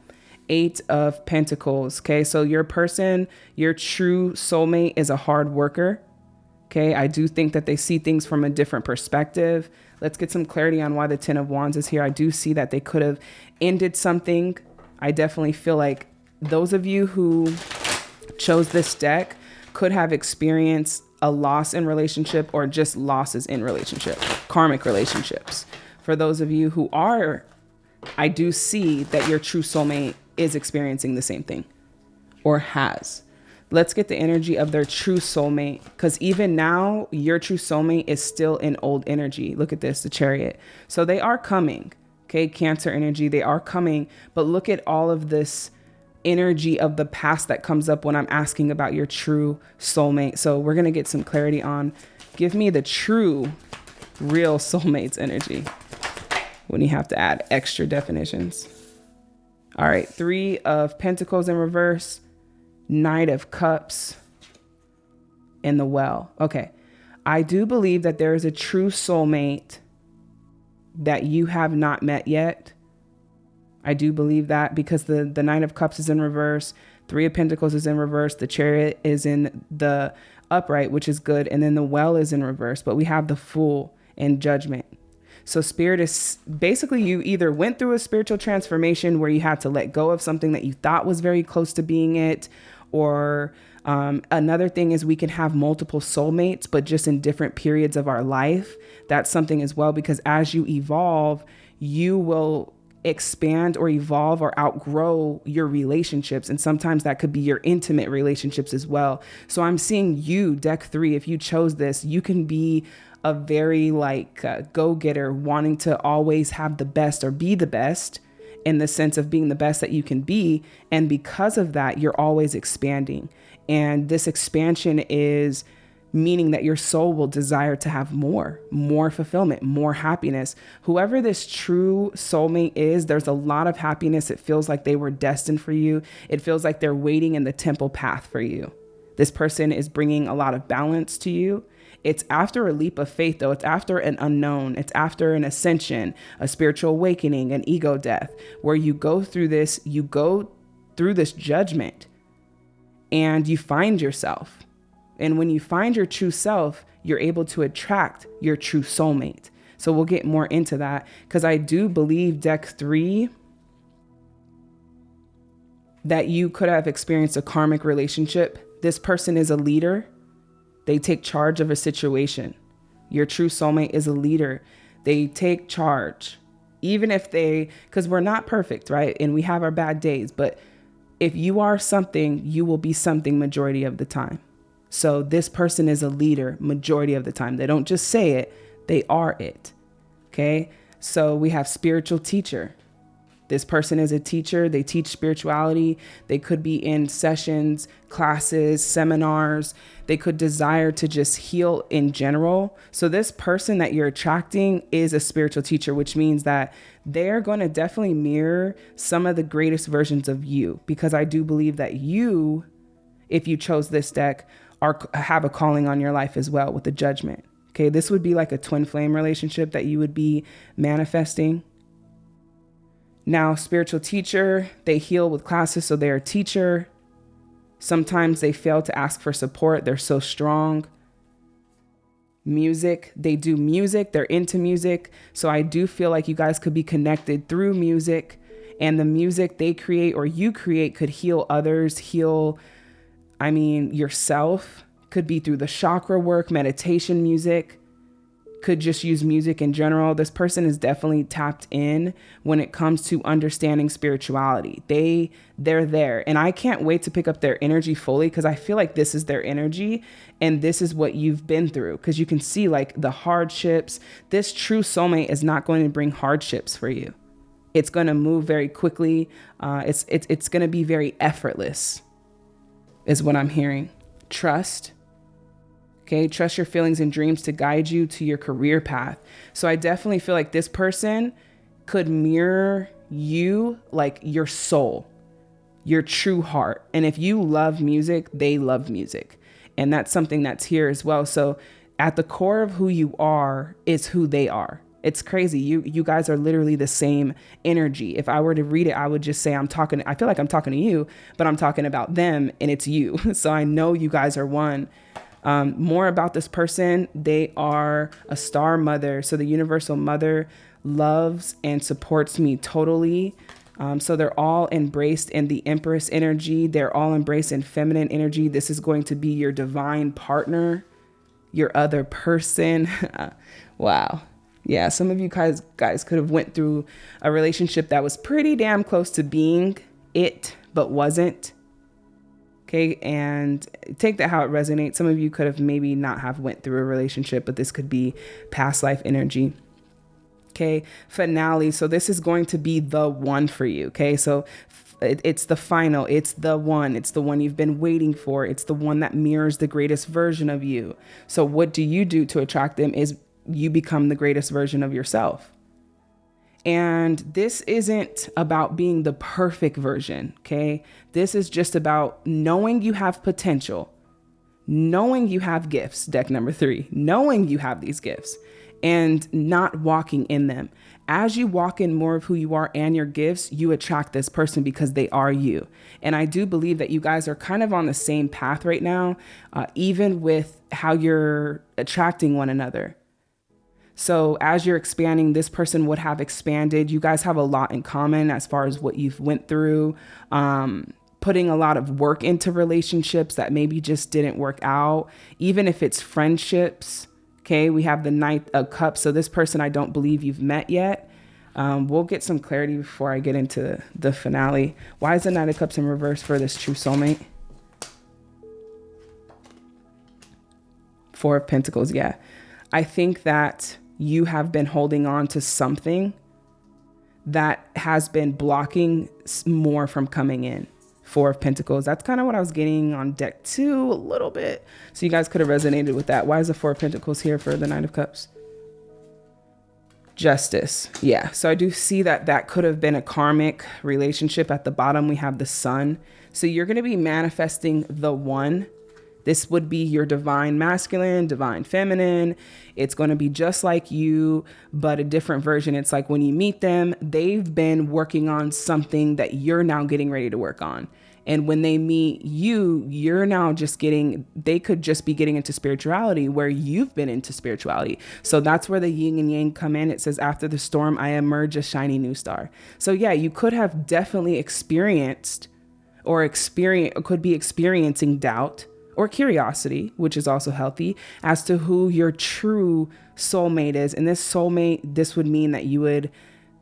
Eight of Pentacles. Okay, so your person, your true soulmate is a hard worker. Okay, I do think that they see things from a different perspective. Let's get some clarity on why the Ten of Wands is here. I do see that they could have ended something. I definitely feel like those of you who chose this deck could have experienced a loss in relationship or just losses in relationship, karmic relationships. For those of you who are, I do see that your true soulmate is experiencing the same thing or has. Let's get the energy of their true soulmate because even now, your true soulmate is still in old energy. Look at this, the chariot. So they are coming, okay? Cancer energy, they are coming, but look at all of this energy of the past that comes up when I'm asking about your true soulmate. So we're going to get some clarity on give me the true, real soulmate's energy when you have to add extra definitions. All right, three of pentacles in reverse, knight of cups in the well. Okay, I do believe that there is a true soulmate that you have not met yet. I do believe that because the, the Knight of Cups is in reverse, Three of Pentacles is in reverse, the Chariot is in the upright, which is good, and then the Well is in reverse, but we have the Fool in Judgment. So spirit is basically you either went through a spiritual transformation where you had to let go of something that you thought was very close to being it, or um, another thing is we can have multiple soulmates, but just in different periods of our life. That's something as well because as you evolve, you will expand or evolve or outgrow your relationships. And sometimes that could be your intimate relationships as well. So I'm seeing you, deck three, if you chose this, you can be a very like uh, go getter, wanting to always have the best or be the best in the sense of being the best that you can be. And because of that, you're always expanding. And this expansion is meaning that your soul will desire to have more, more fulfillment, more happiness. Whoever this true soulmate is, there's a lot of happiness. It feels like they were destined for you, it feels like they're waiting in the temple path for you. This person is bringing a lot of balance to you. It's after a leap of faith, though. It's after an unknown. It's after an ascension, a spiritual awakening, an ego death, where you go through this, you go through this judgment and you find yourself. And when you find your true self, you're able to attract your true soulmate. So we'll get more into that because I do believe deck three that you could have experienced a karmic relationship. This person is a leader they take charge of a situation. Your true soulmate is a leader. They take charge. Even if they, because we're not perfect, right? And we have our bad days, but if you are something, you will be something majority of the time. So this person is a leader majority of the time. They don't just say it, they are it. Okay. So we have spiritual teacher. This person is a teacher, they teach spirituality, they could be in sessions, classes, seminars, they could desire to just heal in general. So, this person that you're attracting is a spiritual teacher, which means that they're going to definitely mirror some of the greatest versions of you because I do believe that you, if you chose this deck, are have a calling on your life as well with the judgment. Okay, this would be like a twin flame relationship that you would be manifesting. Now, spiritual teacher, they heal with classes, so they're a teacher. Sometimes they fail to ask for support, they're so strong. Music, they do music, they're into music. So I do feel like you guys could be connected through music, and the music they create or you create could heal others, heal, I mean, yourself could be through the chakra work, meditation music, could just use music in general. This person is definitely tapped in when it comes to understanding spirituality. They they're there and I can't wait to pick up their energy fully cuz I feel like this is their energy and this is what you've been through cuz you can see like the hardships. This true soulmate is not going to bring hardships for you. It's going to move very quickly. Uh, it's it's it's going to be very effortless is what I'm hearing. Trust Okay, trust your feelings and dreams to guide you to your career path. So I definitely feel like this person could mirror you like your soul, your true heart. And if you love music, they love music. And that's something that's here as well. So at the core of who you are is who they are. It's crazy. You you guys are literally the same energy. If I were to read it, I would just say I'm talking I feel like I'm talking to you, but I'm talking about them and it's you. So I know you guys are one um, more about this person they are a star mother. So the universal mother loves and supports me totally. Um, so they're all embraced in the Empress energy. They're all embraced in feminine energy. This is going to be your divine partner, your other person. wow. Yeah, some of you guys guys could have went through a relationship that was pretty damn close to being it, but wasn't. Okay, and take that how it resonates. Some of you could have maybe not have went through a relationship, but this could be past life energy. Okay, finale. So this is going to be the one for you. Okay, so it's the final, it's the one, it's the one you've been waiting for, it's the one that mirrors the greatest version of you. So, what do you do to attract them? Is you become the greatest version of yourself. And this isn't about being the perfect version, okay? This is just about knowing you have potential, knowing you have gifts, deck number three, knowing you have these gifts and not walking in them. As you walk in more of who you are and your gifts, you attract this person because they are you. And I do believe that you guys are kind of on the same path right now, uh, even with how you're attracting one another. So as you're expanding, this person would have expanded. You guys have a lot in common as far as what you've went through. Um, putting a lot of work into relationships that maybe just didn't work out, even if it's friendships. Okay, we have the Knight of Cups. So this person I don't believe you've met yet. Um, we'll get some clarity before I get into the finale. Why is the Knight of Cups in reverse for this true soulmate? Four of Pentacles, yeah. I think that you have been holding on to something that has been blocking more from coming in. Four of Pentacles. That's kind of what I was getting on deck two a little bit. So you guys could have resonated with that. Why is the Four of Pentacles here for the Nine of Cups? Justice. Yeah. So I do see that that could have been a karmic relationship. At the bottom, we have the sun. So you're going to be manifesting the one this would be your divine masculine, divine feminine. It's going to be just like you, but a different version. It's like when you meet them, they've been working on something that you're now getting ready to work on. And when they meet you, you're now just getting, they could just be getting into spirituality where you've been into spirituality. So that's where the yin and yang come in. It says, after the storm, I emerge a shiny new star. So yeah, you could have definitely experienced or experience, could be experiencing doubt or curiosity, which is also healthy, as to who your true soulmate is. And this soulmate, this would mean that you would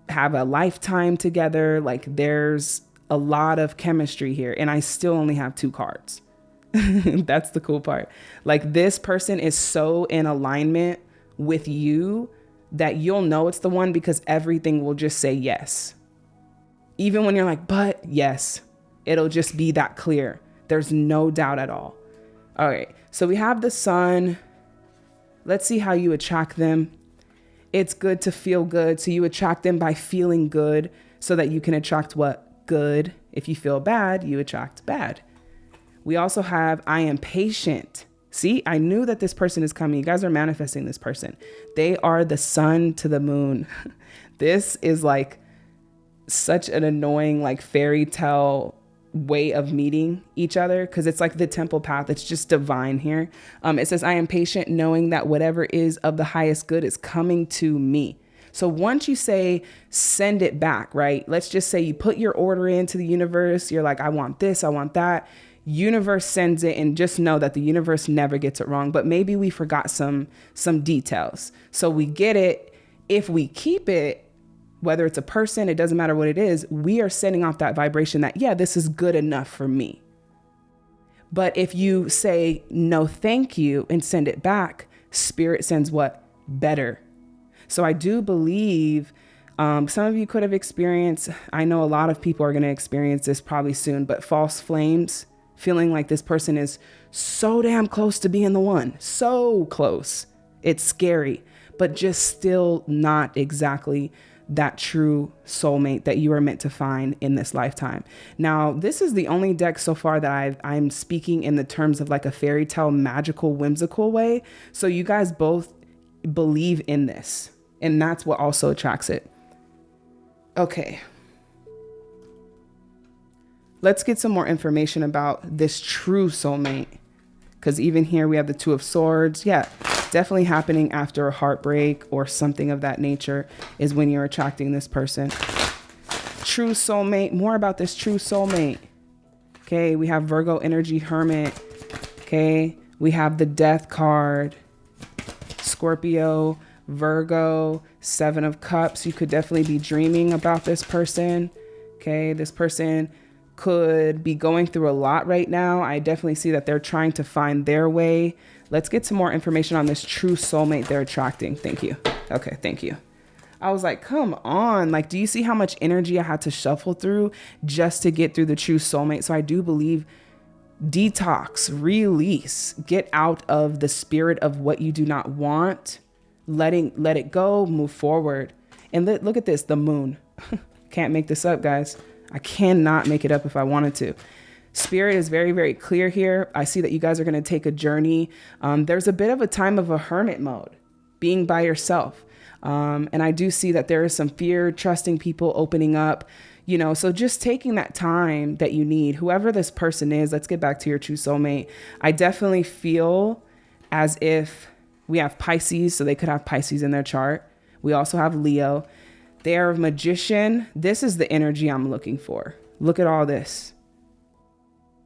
have a lifetime together. Like there's a lot of chemistry here. And I still only have two cards. That's the cool part. Like this person is so in alignment with you that you'll know it's the one because everything will just say yes. Even when you're like, but yes, it'll just be that clear. There's no doubt at all. All right. So we have the sun. Let's see how you attract them. It's good to feel good. So you attract them by feeling good so that you can attract what? Good. If you feel bad, you attract bad. We also have I am patient. See, I knew that this person is coming. You guys are manifesting this person. They are the sun to the moon. this is like such an annoying, like fairy tale way of meeting each other because it's like the temple path. It's just divine here. Um, it says, I am patient, knowing that whatever is of the highest good is coming to me. So once you say send it back, right? Let's just say you put your order into the universe. You're like, I want this, I want that universe sends it and just know that the universe never gets it wrong but maybe we forgot some some details so we get it if we keep it whether it's a person it doesn't matter what it is we are sending off that vibration that yeah this is good enough for me. But if you say no thank you and send it back spirit sends what? Better. So i do believe um, some of you could have experienced i know a lot of people are going to experience this probably soon but false flames feeling like this person is so damn close to being the one, so close. It's scary, but just still not exactly that true soulmate that you are meant to find in this lifetime. Now, this is the only deck so far that I've, I'm speaking in the terms of like a fairy tale, magical, whimsical way. So you guys both believe in this, and that's what also attracts it. Okay, let's get some more information about this true soulmate. Because even here we have the Two of Swords. Yeah, definitely happening after a heartbreak or something of that nature is when you're attracting this person. True soulmate. More about this true soulmate. Okay, we have Virgo energy hermit. Okay, we have the death card. Scorpio, Virgo, Seven of Cups. You could definitely be dreaming about this person. Okay, this person could be going through a lot right now. I definitely see that they're trying to find their way. Let's get some more information on this true soulmate they're attracting. Thank you. Okay, thank you. I was like, come on. Like, do you see how much energy I had to shuffle through just to get through the true soulmate? So I do believe detox, release, get out of the spirit of what you do not want, letting let it go, move forward. And look at this, the moon. Can't make this up, guys. I cannot make it up if I wanted to. Spirit is very, very clear here. I see that you guys are going to take a journey. Um, there's a bit of a time of a hermit mode, being by yourself. Um, and I do see that there is some fear, trusting people, opening up, you know. So just taking that time that you need, whoever this person is, let's get back to your true soulmate. I definitely feel as if we have Pisces, so they could have Pisces in their chart. We also have Leo. They're a magician. This is the energy I'm looking for. Look at all this.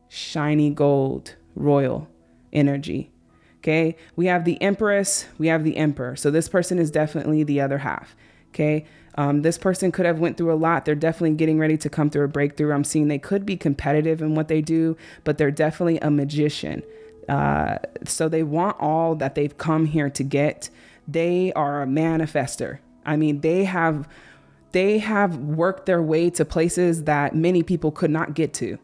Shiny gold, royal energy. Okay. We have the Empress, we have the Emperor. So this person is definitely the other half. Okay. Um, this person could have went through a lot. They're definitely getting ready to come through a breakthrough. I'm seeing they could be competitive in what they do, but they're definitely a magician. Uh, so they want all that they've come here to get. They are a manifester. I mean, they have they have worked their way to places that many people could not get to.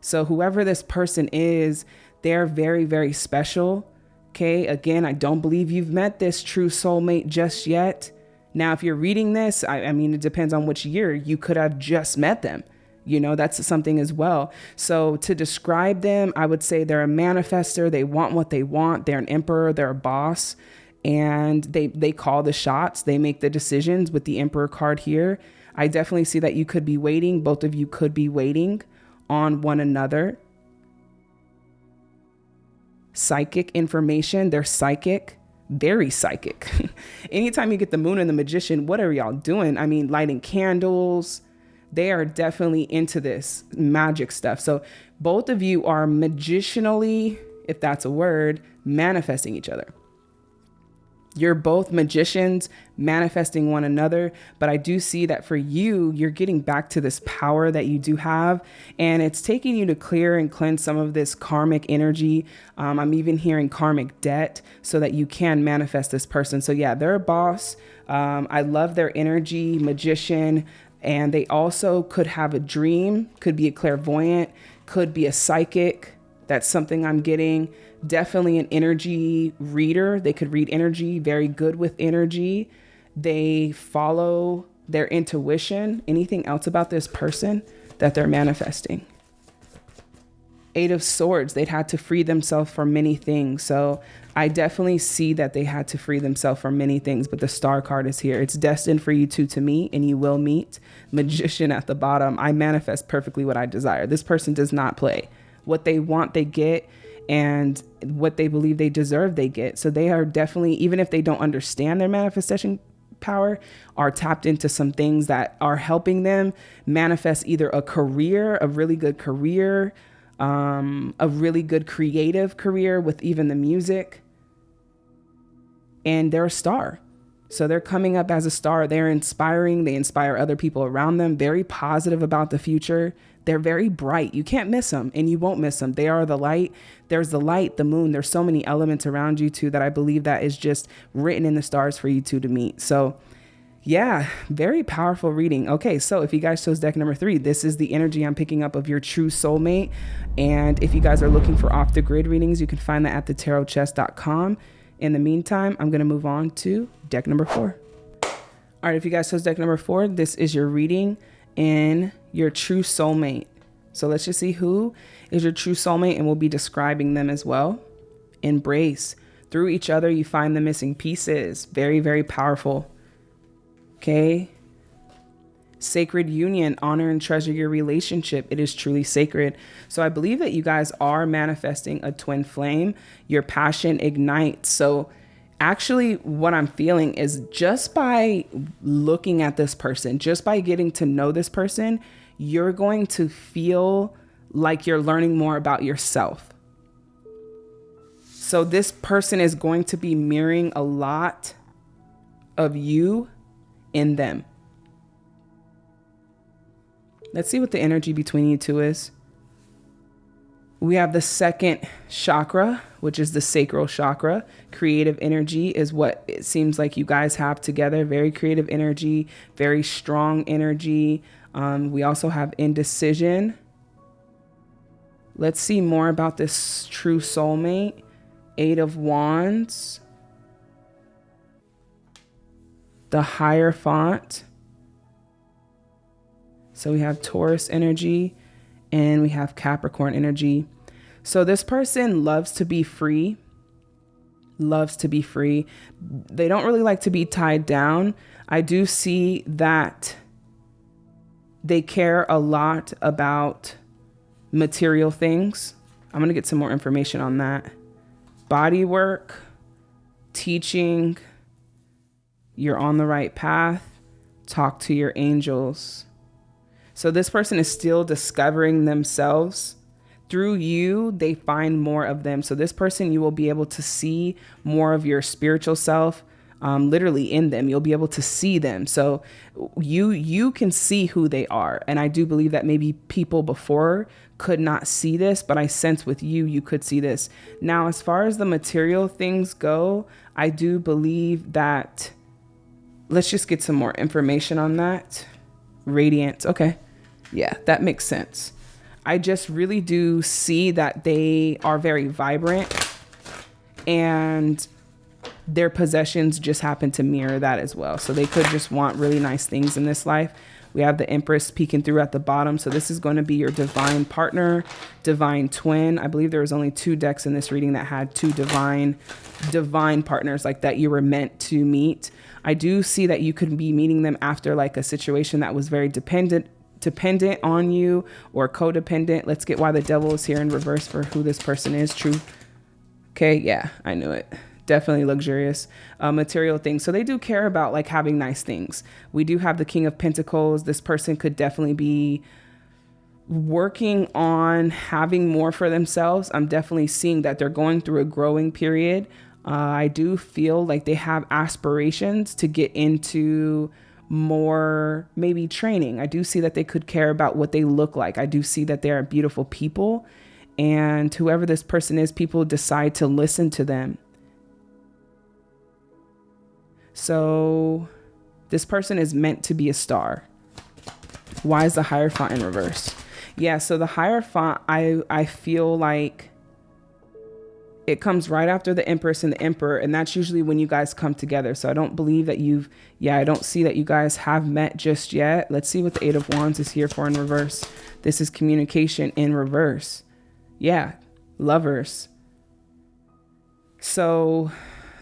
So, whoever this person is, they're very, very special. Okay. Again, I don't believe you've met this true soulmate just yet. Now, if you're reading this, I, I mean, it depends on which year you could have just met them. You know, that's something as well. So, to describe them, I would say they're a manifester. They want what they want. They're an emperor. They're a boss and they they call the shots they make the decisions with the emperor card here i definitely see that you could be waiting both of you could be waiting on one another. Psychic information they're psychic very psychic. Anytime you get the moon and the magician what are y'all doing? I mean lighting candles. They are definitely into this magic stuff. So both of you are magicianally if that's a word manifesting each other you're both magicians manifesting one another, but I do see that for you, you're getting back to this power that you do have, and it's taking you to clear and cleanse some of this karmic energy. Um, I'm even hearing karmic debt so that you can manifest this person. So, yeah, they're a boss. Um, I love their energy, magician. And they also could have a dream, could be a clairvoyant, could be a psychic. That's something I'm getting. Definitely an energy reader. They could read energy, very good with energy. They follow their intuition. Anything else about this person that they're manifesting? Eight of Swords, they'd had to free themselves from many things. So I definitely see that they had to free themselves from many things, but the star card is here. It's destined for you two to meet, and you will meet. Magician at the bottom. I manifest perfectly what I desire. This person does not play. What they want, they get, and what they believe they deserve, they get. So they are definitely, even if they don't understand their manifestation power, are tapped into some things that are helping them manifest either a career, a really good career, um, a really good creative career with even the music. And they're a star. So they're coming up as a star. They're inspiring. They inspire other people around them, very positive about the future. They're very bright. You can't miss them and you won't miss them. They are the light. There's the light, the moon. There's so many elements around you two that I believe that is just written in the stars for you two to meet. So yeah, very powerful reading. Okay, so if you guys chose deck number three, this is the energy I'm picking up of your true soulmate. And if you guys are looking for off the grid readings, you can find that at thetarotpriest.com. In the meantime, I'm going to move on to deck number four. All right, if you guys chose deck number four, this is your reading in your true soulmate. So let's just see who is your true soulmate, and we'll be describing them as well. Embrace. Through each other, you find the missing pieces. Very, very powerful. Okay. Sacred union, honor and treasure your relationship. It is truly sacred. So I believe that you guys are manifesting a twin flame. Your passion ignites. So actually, what I'm feeling is just by looking at this person, just by getting to know this person, you're going to feel like you're learning more about yourself. So this person is going to be mirroring a lot of you in them. Let's see what the energy between you two is. We have the second chakra, which is the sacral chakra. Creative energy is what it seems like you guys have together. Very creative energy, very strong energy. Um, we also have indecision. Let's see more about this true soulmate. Eight of Wands the Hierophant. So we have Taurus energy and we have Capricorn energy. So this person loves to be free, loves to be free. They don't really like to be tied down. I do see that they care a lot about material things. I'm going to get some more information on that. Body work, teaching, you're on the right path. Talk to your angels. So this person is still discovering themselves. Through you, they find more of them. So this person, you will be able to see more of your spiritual self, um, literally in them. You'll be able to see them. So you you can see who they are. And I do believe that maybe people before could not see this, but I sense with you, you could see this. Now, as far as the material things go, I do believe that let's just get some more information on that. Radiance. Okay. Yeah, that makes sense. I just really do see that they are very vibrant and their possessions just happen to mirror that as well. So they could just want really nice things in this life. We have the Empress peeking through at the bottom. So this is going to be your divine partner, divine twin. I believe there was only two decks in this reading that had two divine, divine partners like that you were meant to meet. I do see that you could be meeting them after like a situation that was very dependent dependent on you or codependent. Let's get why the devil is here in reverse for who this person is. True. Okay, yeah, I knew it. Definitely luxurious uh, material things. So they do care about like having nice things. We do have the King of Pentacles. This person could definitely be working on having more for themselves. I'm definitely seeing that they're going through a growing period uh, I do feel like they have aspirations to get into more maybe training. I do see that they could care about what they look like. I do see that they are beautiful people. And whoever this person is, people decide to listen to them. So this person is meant to be a star. Why is the Hierophant in reverse? Yeah, so the Hierophant, I I feel like it comes right after the Empress and the Emperor, and that's usually when you guys come together. So I don't believe that you've, yeah, I don't see that you guys have met just yet. Let's see what the Eight of Wands is here for in reverse. This is communication in reverse. Yeah, lovers. So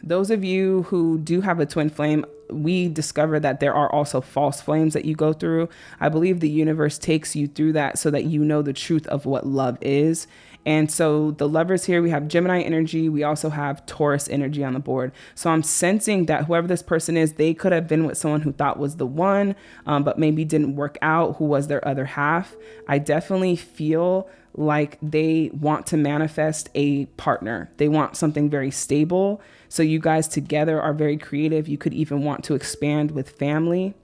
those of you who do have a twin flame, we discover that there are also false flames that you go through. I believe the universe takes you through that so that you know the truth of what love is and so the lovers here, we have Gemini energy. We also have Taurus energy on the board. So I'm sensing that whoever this person is, they could have been with someone who thought was the one, um, but maybe didn't work out, who was their other half. I definitely feel like they want to manifest a partner. They want something very stable. So you guys together are very creative. You could even want to expand with family.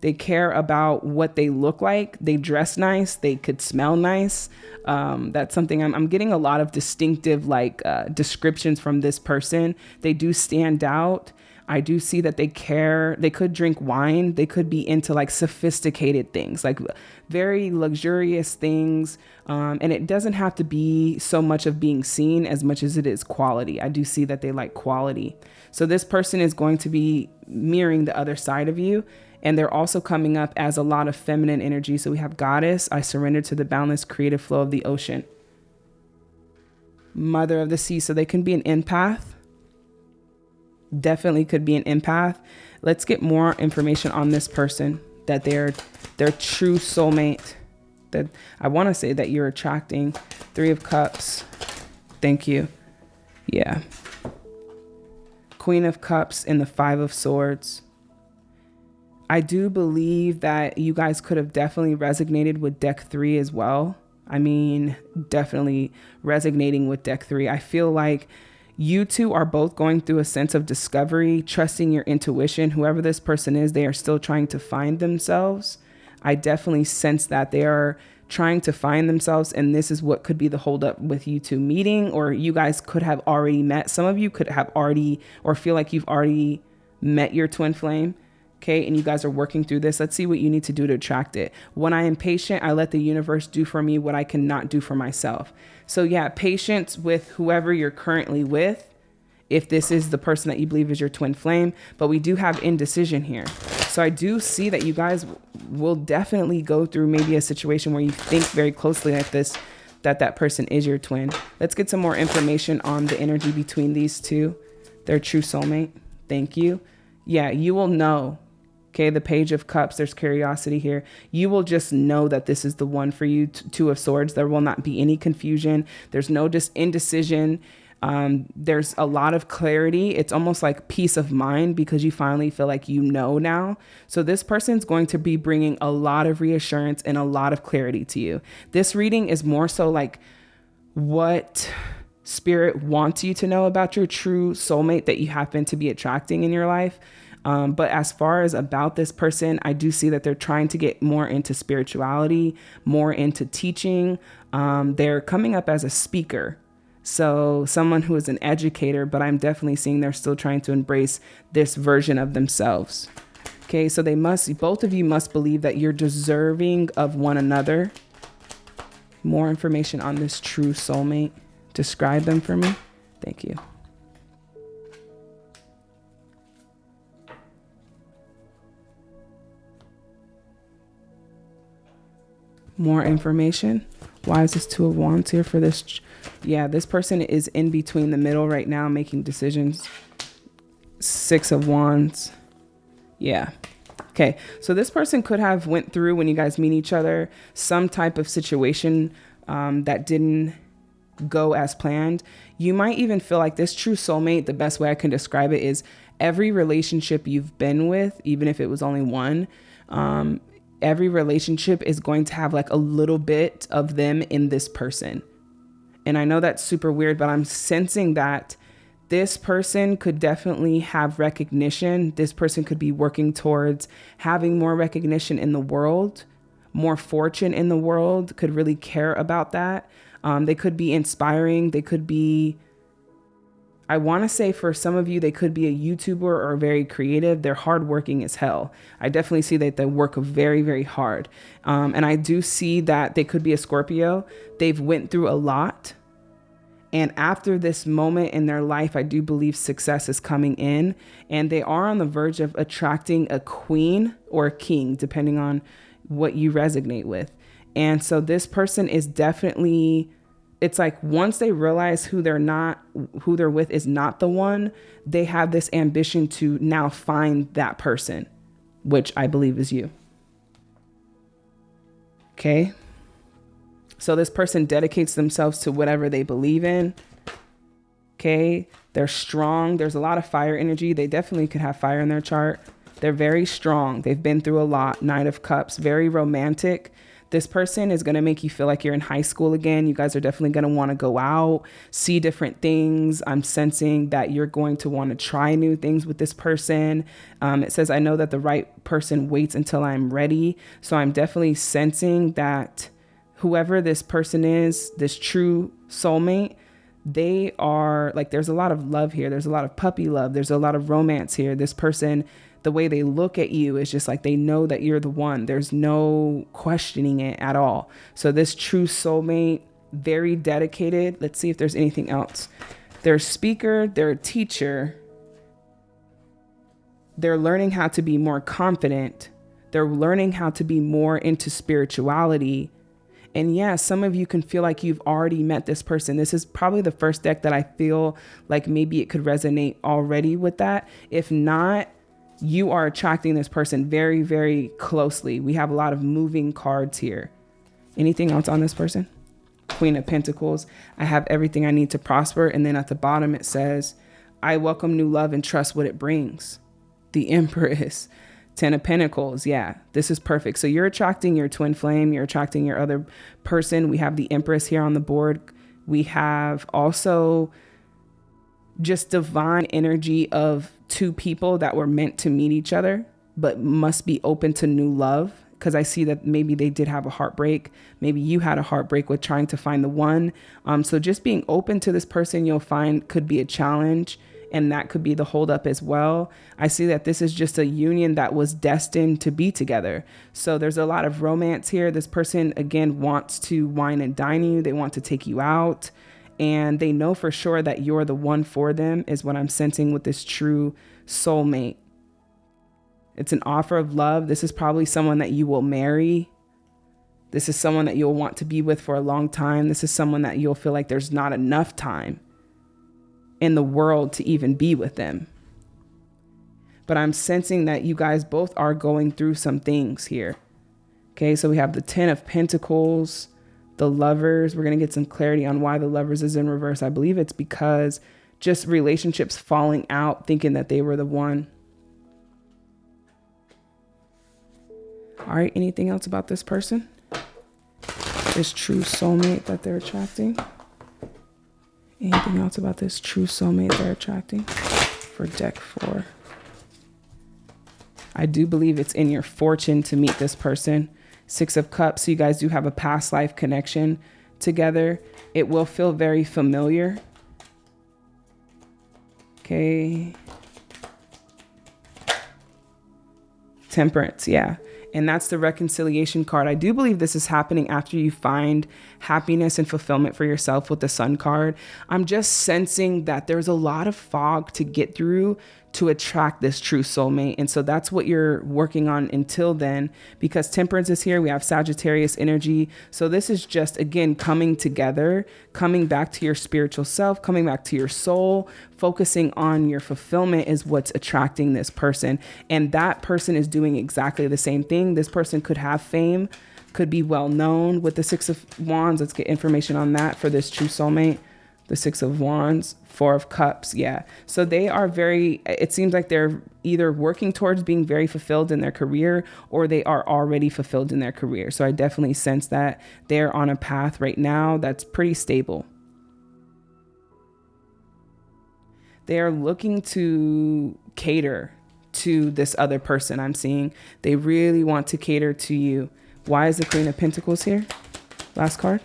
They care about what they look like. They dress nice. They could smell nice. Um, that's something I'm, I'm, getting a lot of distinctive like uh, descriptions from this person. They do stand out. I do see that they care. They could drink wine. They could be into like sophisticated things, like very luxurious things. Um, and it doesn't have to be so much of being seen as much as it is quality. I do see that they like quality. So this person is going to be mirroring the other side of you. And they're also coming up as a lot of feminine energy. So we have Goddess, I surrender to the boundless creative flow of the ocean. Mother of the sea. So they can be an empath. Definitely could be an empath. Let's get more information on this person that they're their true soulmate. That I want to say that you're attracting. Three of Cups. Thank you. Yeah. Queen of Cups and the Five of Swords. I do believe that you guys could have definitely resonated with deck three as well. I mean, definitely resonating with deck three. I feel like you two are both going through a sense of discovery, trusting your intuition. Whoever this person is, they are still trying to find themselves. I definitely sense that they are trying to find themselves, and this is what could be the holdup with you two meeting, or you guys could have already met. Some of you could have already, or feel like you've already met your twin flame okay, and you guys are working through this, let's see what you need to do to attract it. When I am patient, I let the universe do for me what I cannot do for myself. So, yeah, patience with whoever you're currently with, if this is the person that you believe is your twin flame, but we do have indecision here. So, I do see that you guys will definitely go through maybe a situation where you think very closely like this that that person is your twin. Let's get some more information on the energy between these two, their true soulmate. Thank you. Yeah, you will know Okay, the Page of Cups, there's curiosity here. You will just know that this is the one for you. Two of Swords, there will not be any confusion. There's no just indecision. Um, there's a lot of clarity. It's almost like peace of mind because you finally feel like you know now. So, this person's going to be bringing a lot of reassurance and a lot of clarity to you. This reading is more so like what spirit wants you to know about your true soulmate that you happen to be attracting in your life. Um, but as far as about this person, I do see that they're trying to get more into spirituality, more into teaching. Um, they're coming up as a speaker. So, someone who is an educator, but I'm definitely seeing they're still trying to embrace this version of themselves. Okay, so they must, both of you must believe that you're deserving of one another. More information on this true soulmate. Describe them for me. Thank you. More information. Why is this two of wands here for this? Yeah, this person is in between the middle right now making decisions. Six of wands. Yeah. Okay, so this person could have went through when you guys meet each other some type of situation um, that didn't go as planned. You might even feel like this true soulmate, the best way I can describe it is every relationship you've been with, even if it was only one, um, every relationship is going to have like a little bit of them in this person. And I know that's super weird, but I'm sensing that this person could definitely have recognition. This person could be working towards having more recognition in the world, more fortune in the world, could really care about that. Um, they could be inspiring. They could be I want to say for some of you, they could be a YouTuber or very creative. They're hardworking as hell. I definitely see that they work very, very hard. Um, and I do see that they could be a Scorpio. They've went through a lot. And after this moment in their life, I do believe success is coming in. And they are on the verge of attracting a queen or a king, depending on what you resonate with. And so this person is definitely it's like once they realize who they're not who they're with is not the one they have this ambition to now find that person which i believe is you. Okay? So this person dedicates themselves to whatever they believe in. Okay? They're strong. There's a lot of fire energy. They definitely could have fire in their chart. They're very strong. They've been through a lot. Knight of cups. Very romantic this person is going to make you feel like you're in high school again. You guys are definitely going to want to go out, see different things. I'm sensing that you're going to want to try new things with this person. Um, it says, I know that the right person waits until I'm ready. So I'm definitely sensing that whoever this person is, this true soulmate, they are like, there's a lot of love here. There's a lot of puppy love. There's a lot of romance here. This person the way they look at you is just like they know that you're the one. There's no questioning it at all. So this true soulmate, very dedicated. Let's see if there's anything else. They're a speaker, they're a teacher. They're learning how to be more confident. They're learning how to be more into spirituality. And yeah, some of you can feel like you've already met this person. This is probably the first deck that I feel like maybe it could resonate already with that. If not, you are attracting this person very, very closely. We have a lot of moving cards here. Anything else on this person? Queen of Pentacles. I have everything I need to prosper. And then at the bottom, it says, I welcome new love and trust what it brings. The Empress. Ten of Pentacles. Yeah, this is perfect. So you're attracting your twin flame. You're attracting your other person. We have the Empress here on the board. We have also just divine energy of two people that were meant to meet each other, but must be open to new love. Because I see that maybe they did have a heartbreak. Maybe you had a heartbreak with trying to find the one. Um, so just being open to this person you'll find could be a challenge and that could be the holdup as well. I see that this is just a union that was destined to be together. So there's a lot of romance here. This person, again, wants to wine and dine you, they want to take you out and they know for sure that you're the one for them, is what I'm sensing with this true soulmate. It's an offer of love. This is probably someone that you will marry. This is someone that you'll want to be with for a long time. This is someone that you'll feel like there's not enough time in the world to even be with them. But I'm sensing that you guys both are going through some things here. Okay, so we have the Ten of Pentacles the lovers. We're going to get some clarity on why the lovers is in reverse. I believe it's because just relationships falling out, thinking that they were the one. All right, anything else about this person? This true soulmate that they're attracting? Anything else about this true soulmate they're attracting for deck four? I do believe it's in your fortune to meet this person. Six of Cups, so you guys do have a past life connection together. It will feel very familiar. Okay. Temperance, yeah. And that's the reconciliation card. I do believe this is happening after you find happiness and fulfillment for yourself with the sun card. I'm just sensing that there's a lot of fog to get through to attract this true soulmate. And so that's what you're working on until then, because temperance is here. We have Sagittarius energy. So this is just, again, coming together, coming back to your spiritual self, coming back to your soul, focusing on your fulfillment is what's attracting this person. And that person is doing exactly the same thing. This person could have fame, could be well known with the Six of Wands. Let's get information on that for this true soulmate the Six of Wands, Four of Cups. Yeah. So they are very, it seems like they're either working towards being very fulfilled in their career or they are already fulfilled in their career. So I definitely sense that they're on a path right now that's pretty stable. They are looking to cater to this other person I'm seeing. They really want to cater to you. Why is the Queen of Pentacles here? Last card.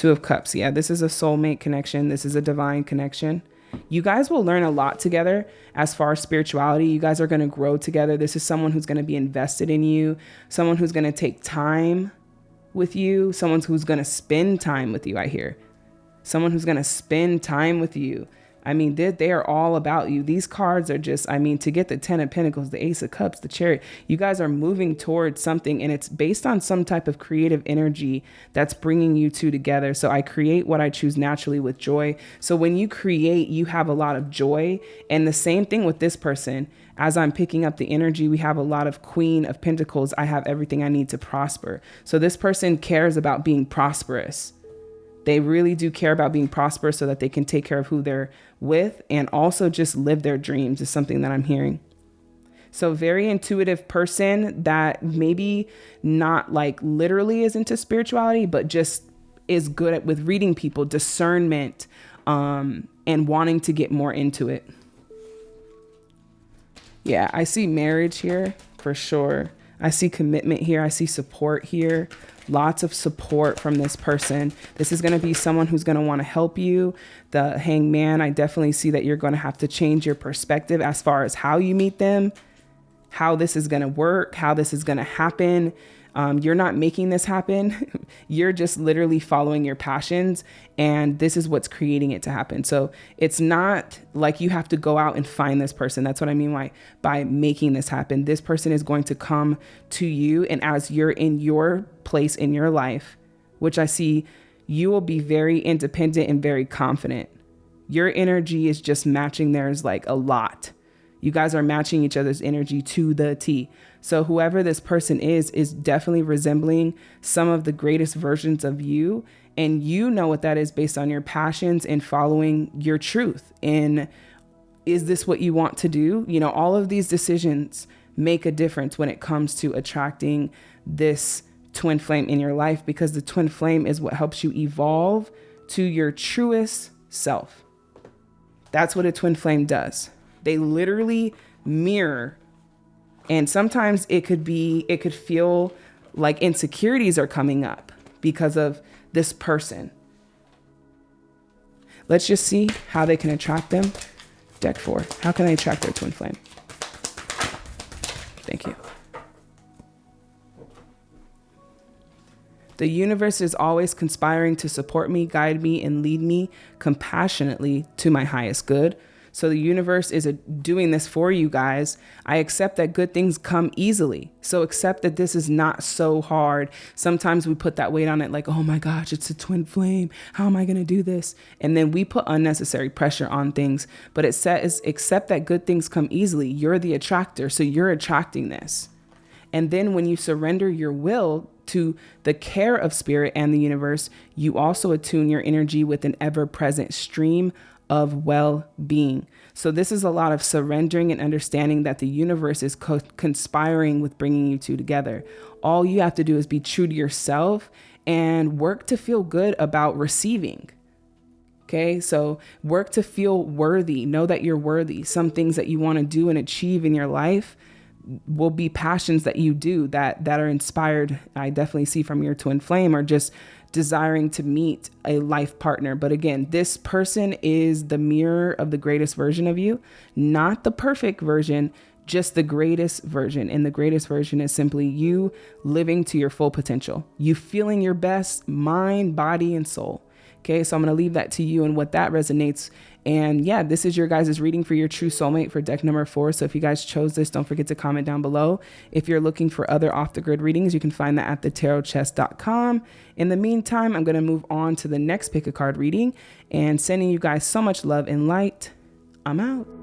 Two of Cups. Yeah, this is a soulmate connection. This is a divine connection. You guys will learn a lot together as far as spirituality. You guys are going to grow together. This is someone who's going to be invested in you, someone who's going to take time with you, someone who's going to spend time with you, I hear. Someone who's going to spend time with you. I mean, they, they are all about you. These cards are just, I mean, to get the 10 of Pentacles, the Ace of Cups, the Chariot, you guys are moving towards something and it's based on some type of creative energy that's bringing you two together. So I create what I choose naturally with joy. So when you create, you have a lot of joy. And the same thing with this person. As I'm picking up the energy, we have a lot of Queen of Pentacles. I have everything I need to prosper. So this person cares about being prosperous. They really do care about being prosperous so that they can take care of who they're with and also just live their dreams is something that I'm hearing. So very intuitive person that maybe not like literally is into spirituality, but just is good at with reading people, discernment, um, and wanting to get more into it. Yeah, I see marriage here for sure. I see commitment here. I see support here lots of support from this person. This is going to be someone who's going to want to help you. The hangman, I definitely see that you're going to have to change your perspective as far as how you meet them, how this is going to work, how this is going to happen. Um, you're not making this happen. you're just literally following your passions, and this is what's creating it to happen. So it's not like you have to go out and find this person. That's what I mean by by making this happen. This person is going to come to you, and as you're in your place in your life, which I see, you will be very independent and very confident. Your energy is just matching theirs like a lot. You guys are matching each other's energy to the T. So whoever this person is is definitely resembling some of the greatest versions of you and you know what that is based on your passions and following your truth. And is this what you want to do? You know, all of these decisions make a difference when it comes to attracting this twin flame in your life because the twin flame is what helps you evolve to your truest self. That's what a twin flame does. They literally mirror and sometimes it could be, it could feel like insecurities are coming up because of this person. Let's just see how they can attract them. Deck four. How can they attract their twin flame? Thank you. The universe is always conspiring to support me, guide me, and lead me compassionately to my highest good. So the universe is doing this for you guys. I accept that good things come easily. So accept that this is not so hard. Sometimes we put that weight on it like, oh my gosh, it's a twin flame. How am I going to do this? And then we put unnecessary pressure on things. But it says, accept that good things come easily. You're the attractor. So you're attracting this. And then when you surrender your will to the care of spirit and the universe, you also attune your energy with an ever present stream of well being. So, this is a lot of surrendering and understanding that the universe is co- conspiring with bringing you two together. All you have to do is be true to yourself and work to feel good about receiving. Okay, so work to feel worthy. Know that you're worthy. Some things that you want to do and achieve in your life will be passions that you do that that are inspired. I definitely see from your twin flame or just desiring to meet a life partner. But again, this person is the mirror of the greatest version of you, not the perfect version, just the greatest version. And the greatest version is simply you living to your full potential, you feeling your best mind, body, and soul. Okay, so I'm going to leave that to you and what that resonates. And yeah, this is your guys' reading for your true soulmate for deck number four. So if you guys chose this, don't forget to comment down below. If you're looking for other off the grid readings, you can find that at thetarotpriest.com. In the meantime, I'm going to move on to the next pick a card reading and sending you guys so much love and light. I'm out.